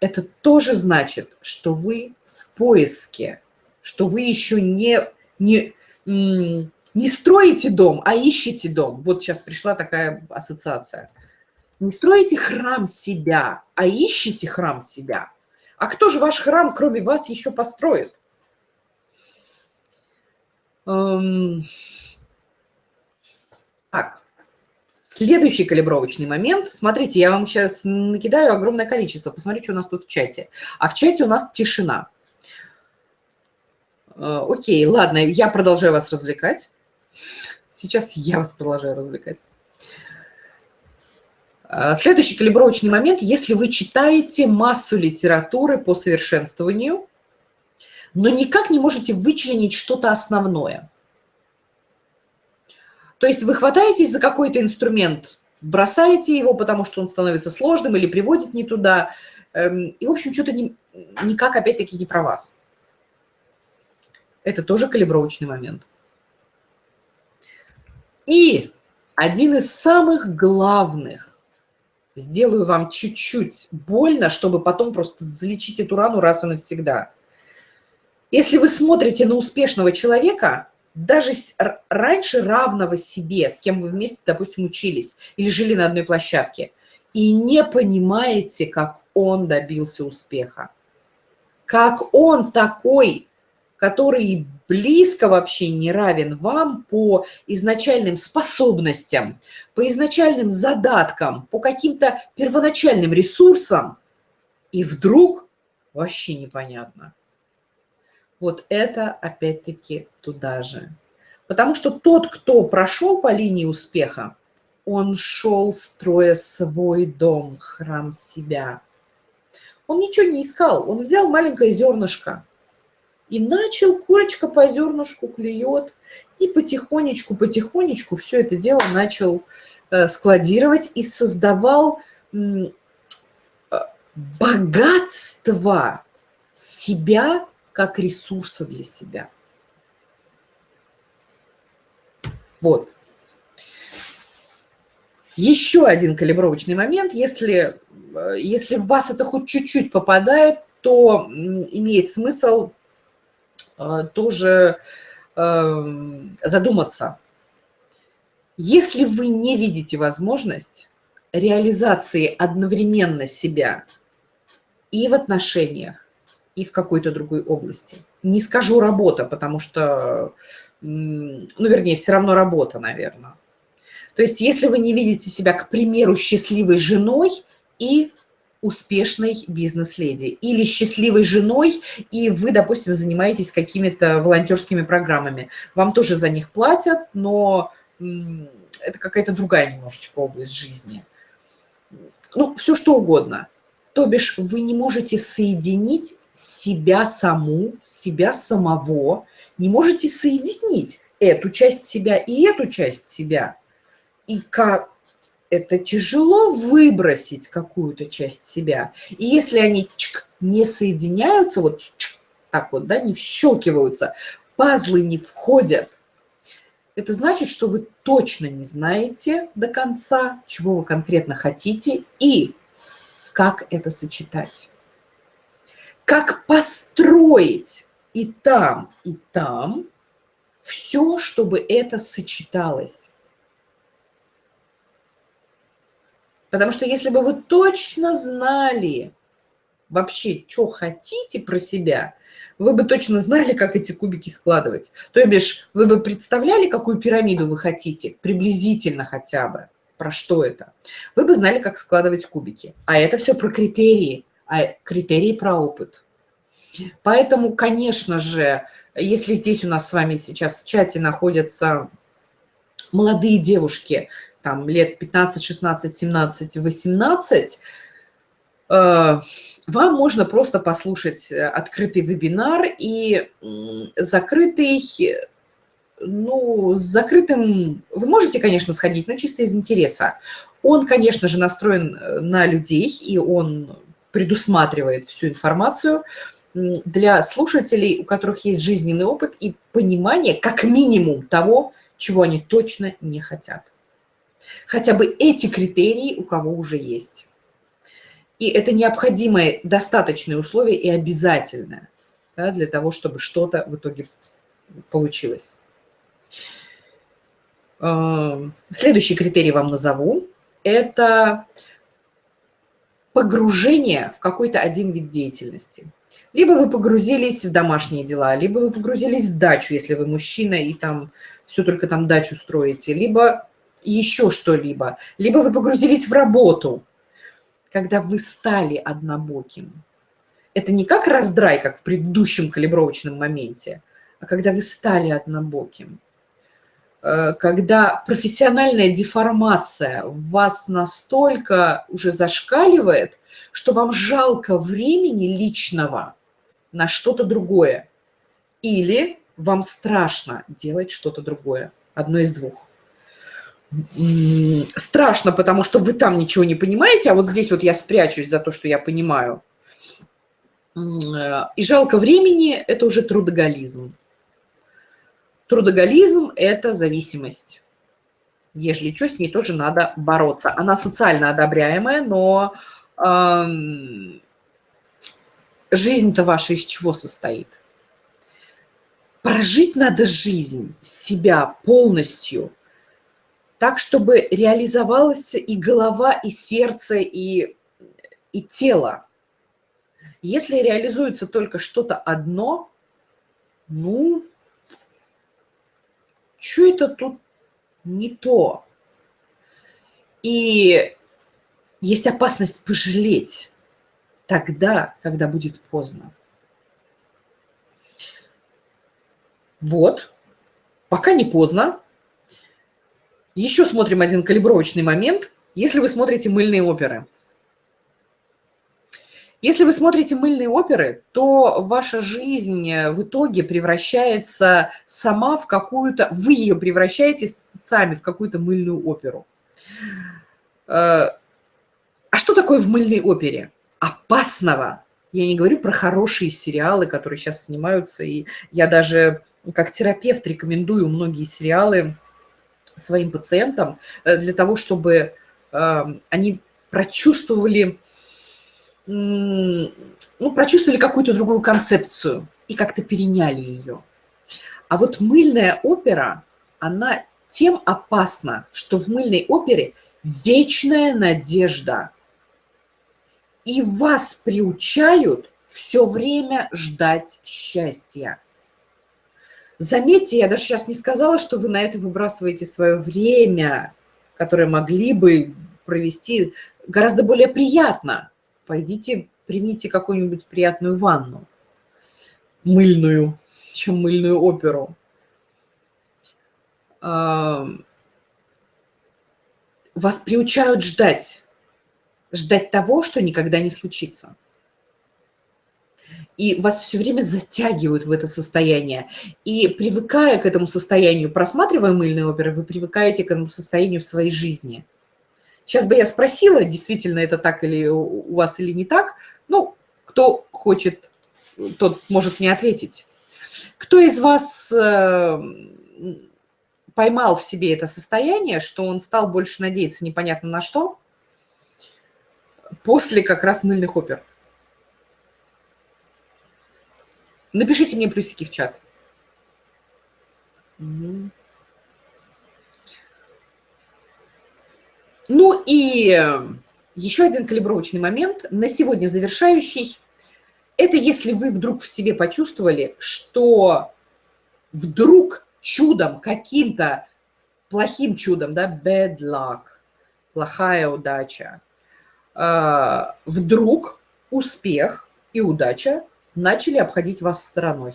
это тоже значит, что вы в поиске, что вы еще не, не, не строите дом, а ищете дом. Вот сейчас пришла такая ассоциация – не строите храм себя, а ищите храм себя. А кто же ваш храм, кроме вас, еще построит? Эм... Так, следующий калибровочный момент. Смотрите, я вам сейчас накидаю огромное количество. Посмотрите, что у нас тут в чате. А в чате у нас тишина. Э, окей, ладно, я продолжаю вас развлекать. Сейчас я вас продолжаю развлекать. А, следующий калибровочный момент, если вы читаете массу литературы по совершенствованию, но никак не можете вычленить что-то основное. То есть вы хватаетесь за какой-то инструмент, бросаете его, потому что он становится сложным или приводит не туда, эм, и, в общем, что-то не, никак, опять-таки, не про вас. Это тоже калибровочный момент. И один из самых главных сделаю вам чуть-чуть больно, чтобы потом просто залечить эту рану раз и навсегда. Если вы смотрите на успешного человека, даже раньше равного себе, с кем вы вместе, допустим, учились или жили на одной площадке, и не понимаете, как он добился успеха, как он такой, который близко вообще не равен вам по изначальным способностям, по изначальным задаткам, по каким-то первоначальным ресурсам, и вдруг вообще непонятно. Вот это опять-таки туда же. Потому что тот, кто прошел по линии успеха, он шел, строя свой дом, храм себя. Он ничего не искал, он взял маленькое зернышко – и начал, курочка по зернышку клюет, и потихонечку, потихонечку все это дело начал э, складировать и создавал э, богатство себя как ресурса для себя. Вот. Еще один калибровочный момент. Если, э, если в вас это хоть чуть-чуть попадает, то имеет смысл Э, тоже эм, задуматься. Если вы не видите возможность реализации одновременно себя и в отношениях, и в какой-то другой области, не скажу работа, потому что, ну, вернее, все равно работа, наверное. То есть если вы не видите себя, к примеру, счастливой женой и успешной бизнес-леди или счастливой женой, и вы, допустим, занимаетесь какими-то волонтерскими программами. Вам тоже за них платят, но это какая-то другая немножечко область жизни. Ну, все что угодно. То бишь вы не можете соединить себя саму, себя самого, не можете соединить эту часть себя и эту часть себя. И как это тяжело выбросить какую-то часть себя. И если они чик, не соединяются, вот чик, так вот, да, не вщелкиваются, пазлы не входят, это значит, что вы точно не знаете до конца, чего вы конкретно хотите и как это сочетать. Как построить и там, и там все, чтобы это сочеталось. Потому что если бы вы точно знали вообще, что хотите про себя, вы бы точно знали, как эти кубики складывать. То бишь, вы бы представляли, какую пирамиду вы хотите, приблизительно хотя бы, про что это. Вы бы знали, как складывать кубики. А это все про критерии, а критерии про опыт. Поэтому, конечно же, если здесь у нас с вами сейчас в чате находятся молодые девушки, там лет 15, 16, 17, 18, вам можно просто послушать э, открытый вебинар и закрытый, ну, с закрытым, вы можете, конечно, сходить, но чисто из интереса. Он, конечно же, настроен э, на людей, и он предусматривает всю информацию для слушателей, у которых есть жизненный опыт и понимание, как минимум, того, чего они точно не хотят. Хотя бы эти критерии у кого уже есть. И это необходимое, достаточное условие и обязательное да, для того, чтобы что-то в итоге получилось. Эм, следующий критерий вам назову. Это погружение в какой-то один вид деятельности. Либо вы погрузились в домашние дела, либо вы погрузились в дачу, если вы мужчина и там все только там дачу строите, либо еще что-либо, либо вы погрузились в работу, когда вы стали однобоким. Это не как раздрай, как в предыдущем калибровочном моменте, а когда вы стали однобоким. Э, когда профессиональная деформация вас настолько уже зашкаливает, что вам жалко времени личного на что-то другое. Или вам страшно делать что-то другое. Одно из двух страшно, потому что вы там ничего не понимаете, а вот здесь вот я спрячусь за то, что я понимаю. Э, и жалко времени – это уже трудоголизм. Трудоголизм – это зависимость. Ежели что, с ней тоже надо бороться. Она социально одобряемая, но эм, жизнь-то ваша из чего состоит? Прожить надо жизнь, себя полностью – так, чтобы реализовалась и голова, и сердце, и, и тело. Если реализуется только что-то одно, ну, что это тут не то? И есть опасность пожалеть тогда, когда будет поздно. Вот, пока не поздно, еще смотрим один калибровочный момент. Если вы смотрите мыльные оперы. Если вы смотрите мыльные оперы, то ваша жизнь в итоге превращается сама в какую-то... Вы ее превращаете сами в какую-то мыльную оперу. Э, а что такое в мыльной опере? Опасного. Я не говорю про хорошие сериалы, которые сейчас снимаются. И я даже как терапевт рекомендую многие сериалы своим пациентам э, для того, чтобы они прочувствовали, ну, прочувствовали какую-то другую концепцию и как-то переняли ее. А вот мыльная опера, она тем опасна, что в мыльной опере вечная надежда. И вас приучают все время ждать счастья. Заметьте, я даже сейчас не сказала, что вы на это выбрасываете свое время, которое могли бы провести гораздо более приятно. Пойдите, примите какую-нибудь приятную ванну, мыльную, чем мыльную оперу. Вас приучают ждать, ждать того, что никогда не случится. и вас все время затягивают в это состояние. И привыкая к этому состоянию, просматривая мыльные оперы, вы привыкаете к этому состоянию в своей жизни. Сейчас бы я спросила, действительно это так или у вас или не так. Ну, кто хочет, тот может мне ответить. Кто из вас э, поймал в себе это состояние, что он стал больше надеяться непонятно на что, после как раз мыльных опер? Напишите мне плюсики в чат. Угу. Ну и еще один калибровочный момент, на сегодня завершающий. Это если вы вдруг в себе почувствовали, что вдруг чудом, каким-то плохим чудом, да, bad luck, плохая удача, а, вдруг успех и удача начали обходить вас стороной.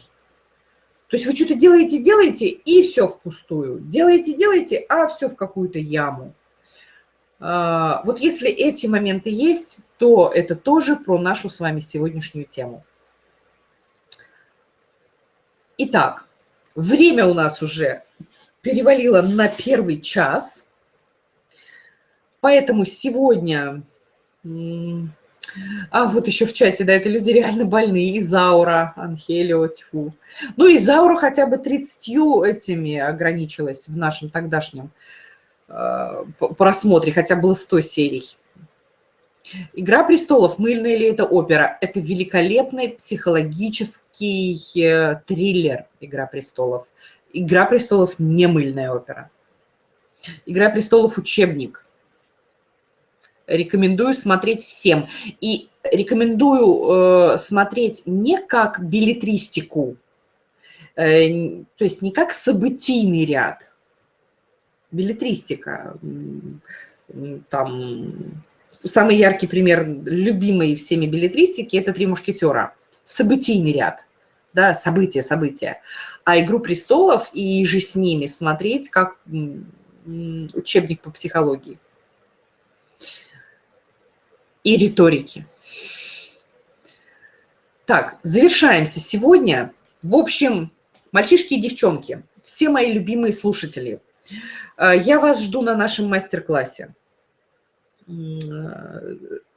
То есть вы что-то делаете, делаете, и все впустую. Делаете, делаете, а все в какую-то яму. А, вот если эти моменты есть, то это тоже про нашу с вами сегодняшнюю тему. Итак, время у нас уже перевалило на первый час, поэтому сегодня а вот еще в чате, да, это люди реально больные. Изаура, Анхелио, тьфу. Ну, Изаура хотя бы 30 этими ограничилась в нашем тогдашнем просмотре, хотя было 100 серий. «Игра престолов» мыльная ли это опера? Это великолепный психологический э, триллер «Игра престолов». «Игра престолов» не мыльная опера. «Игра престолов» учебник рекомендую смотреть всем. И рекомендую э, смотреть не как билетристику, э, то есть не как событийный ряд. Билетристика. Там самый яркий пример любимой всеми билетристики – это «Три мушкетера». Событийный ряд. Да, события, события. А «Игру престолов» и же с ними смотреть как учебник по психологии и риторики. Так, завершаемся сегодня. В общем, мальчишки и девчонки, все мои любимые слушатели, я вас жду на нашем мастер-классе.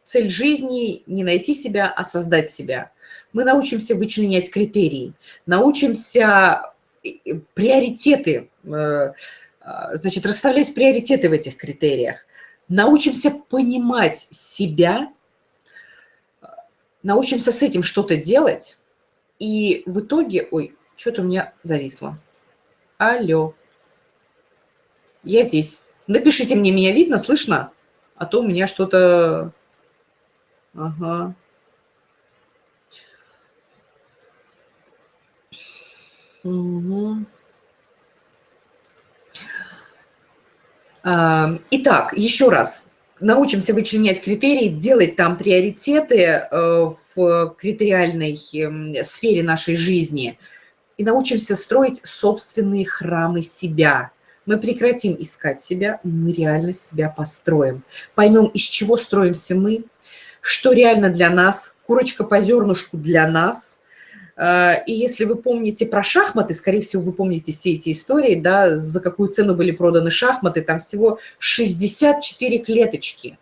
Цель жизни – не найти себя, а создать себя. Мы научимся вычленять критерии, научимся приоритеты, э, значит, расставлять приоритеты в этих критериях – научимся понимать себя, научимся с этим что-то делать, и в итоге... Ой, что-то у меня зависло. Алло. Я здесь. Напишите мне, меня видно, слышно? А то у меня что-то... Ага. Угу. Итак, еще раз, научимся вычленять критерии, делать там приоритеты э, в критериальной эм, сфере нашей жизни и научимся строить собственные храмы себя. Мы прекратим искать себя, мы реально себя построим. Поймем, из чего строимся мы, что реально для нас, курочка по зернышку для нас – Э, и если вы помните про шахматы, скорее всего, вы помните все эти истории, да, за какую цену были проданы шахматы, там всего 64 клеточки.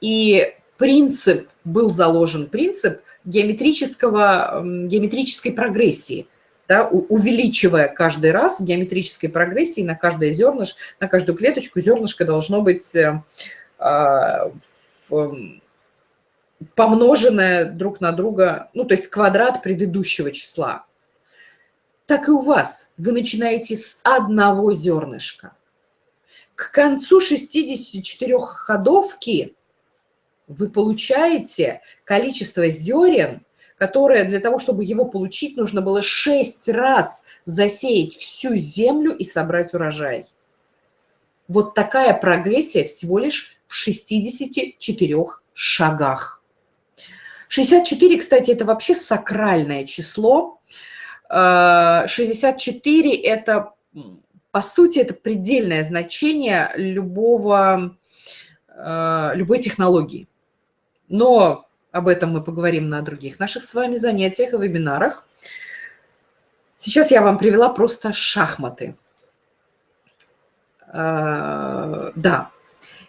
И принцип был заложен, принцип геометрического, геометрической прогрессии, да, увеличивая каждый раз в геометрической прогрессии на каждое зернышко, на каждую клеточку зернышко должно быть э, а, помноженное друг на друга, ну, то есть квадрат предыдущего числа. Так и у вас. Вы начинаете с одного зернышка. К концу 64 ходовки вы получаете количество зерен, которое для того, чтобы его получить, нужно было 6 раз засеять всю землю и собрать урожай. Вот такая прогрессия всего лишь в 64 шагах. 64, кстати, это вообще сакральное число. 64 – это, по сути, это предельное значение любого, любой технологии. Но об этом мы поговорим на других наших с вами занятиях и вебинарах. Сейчас я вам привела просто шахматы. А, да.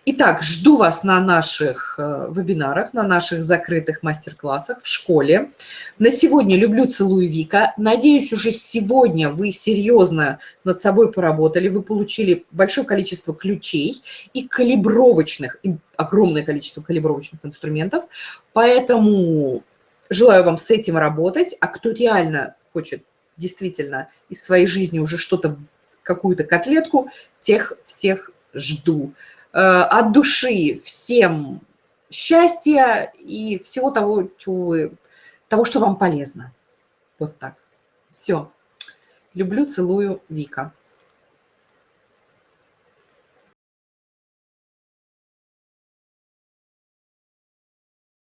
Итак, жду вас на наших э, вебинарах, на наших закрытых мастер-классах в школе. На сегодня люблю, целую Вика. Надеюсь, уже сегодня вы серьезно над собой поработали, вы получили большое количество ключей и калибровочных, и огромное количество калибровочных инструментов. Поэтому желаю вам с этим работать. А кто реально хочет действительно из своей жизни уже что-то, какую-то котлетку, тех всех жду. Э, от души всем счастья и всего того, чего вы, того, что вам полезно. Вот так. Все. Люблю, целую, Вика.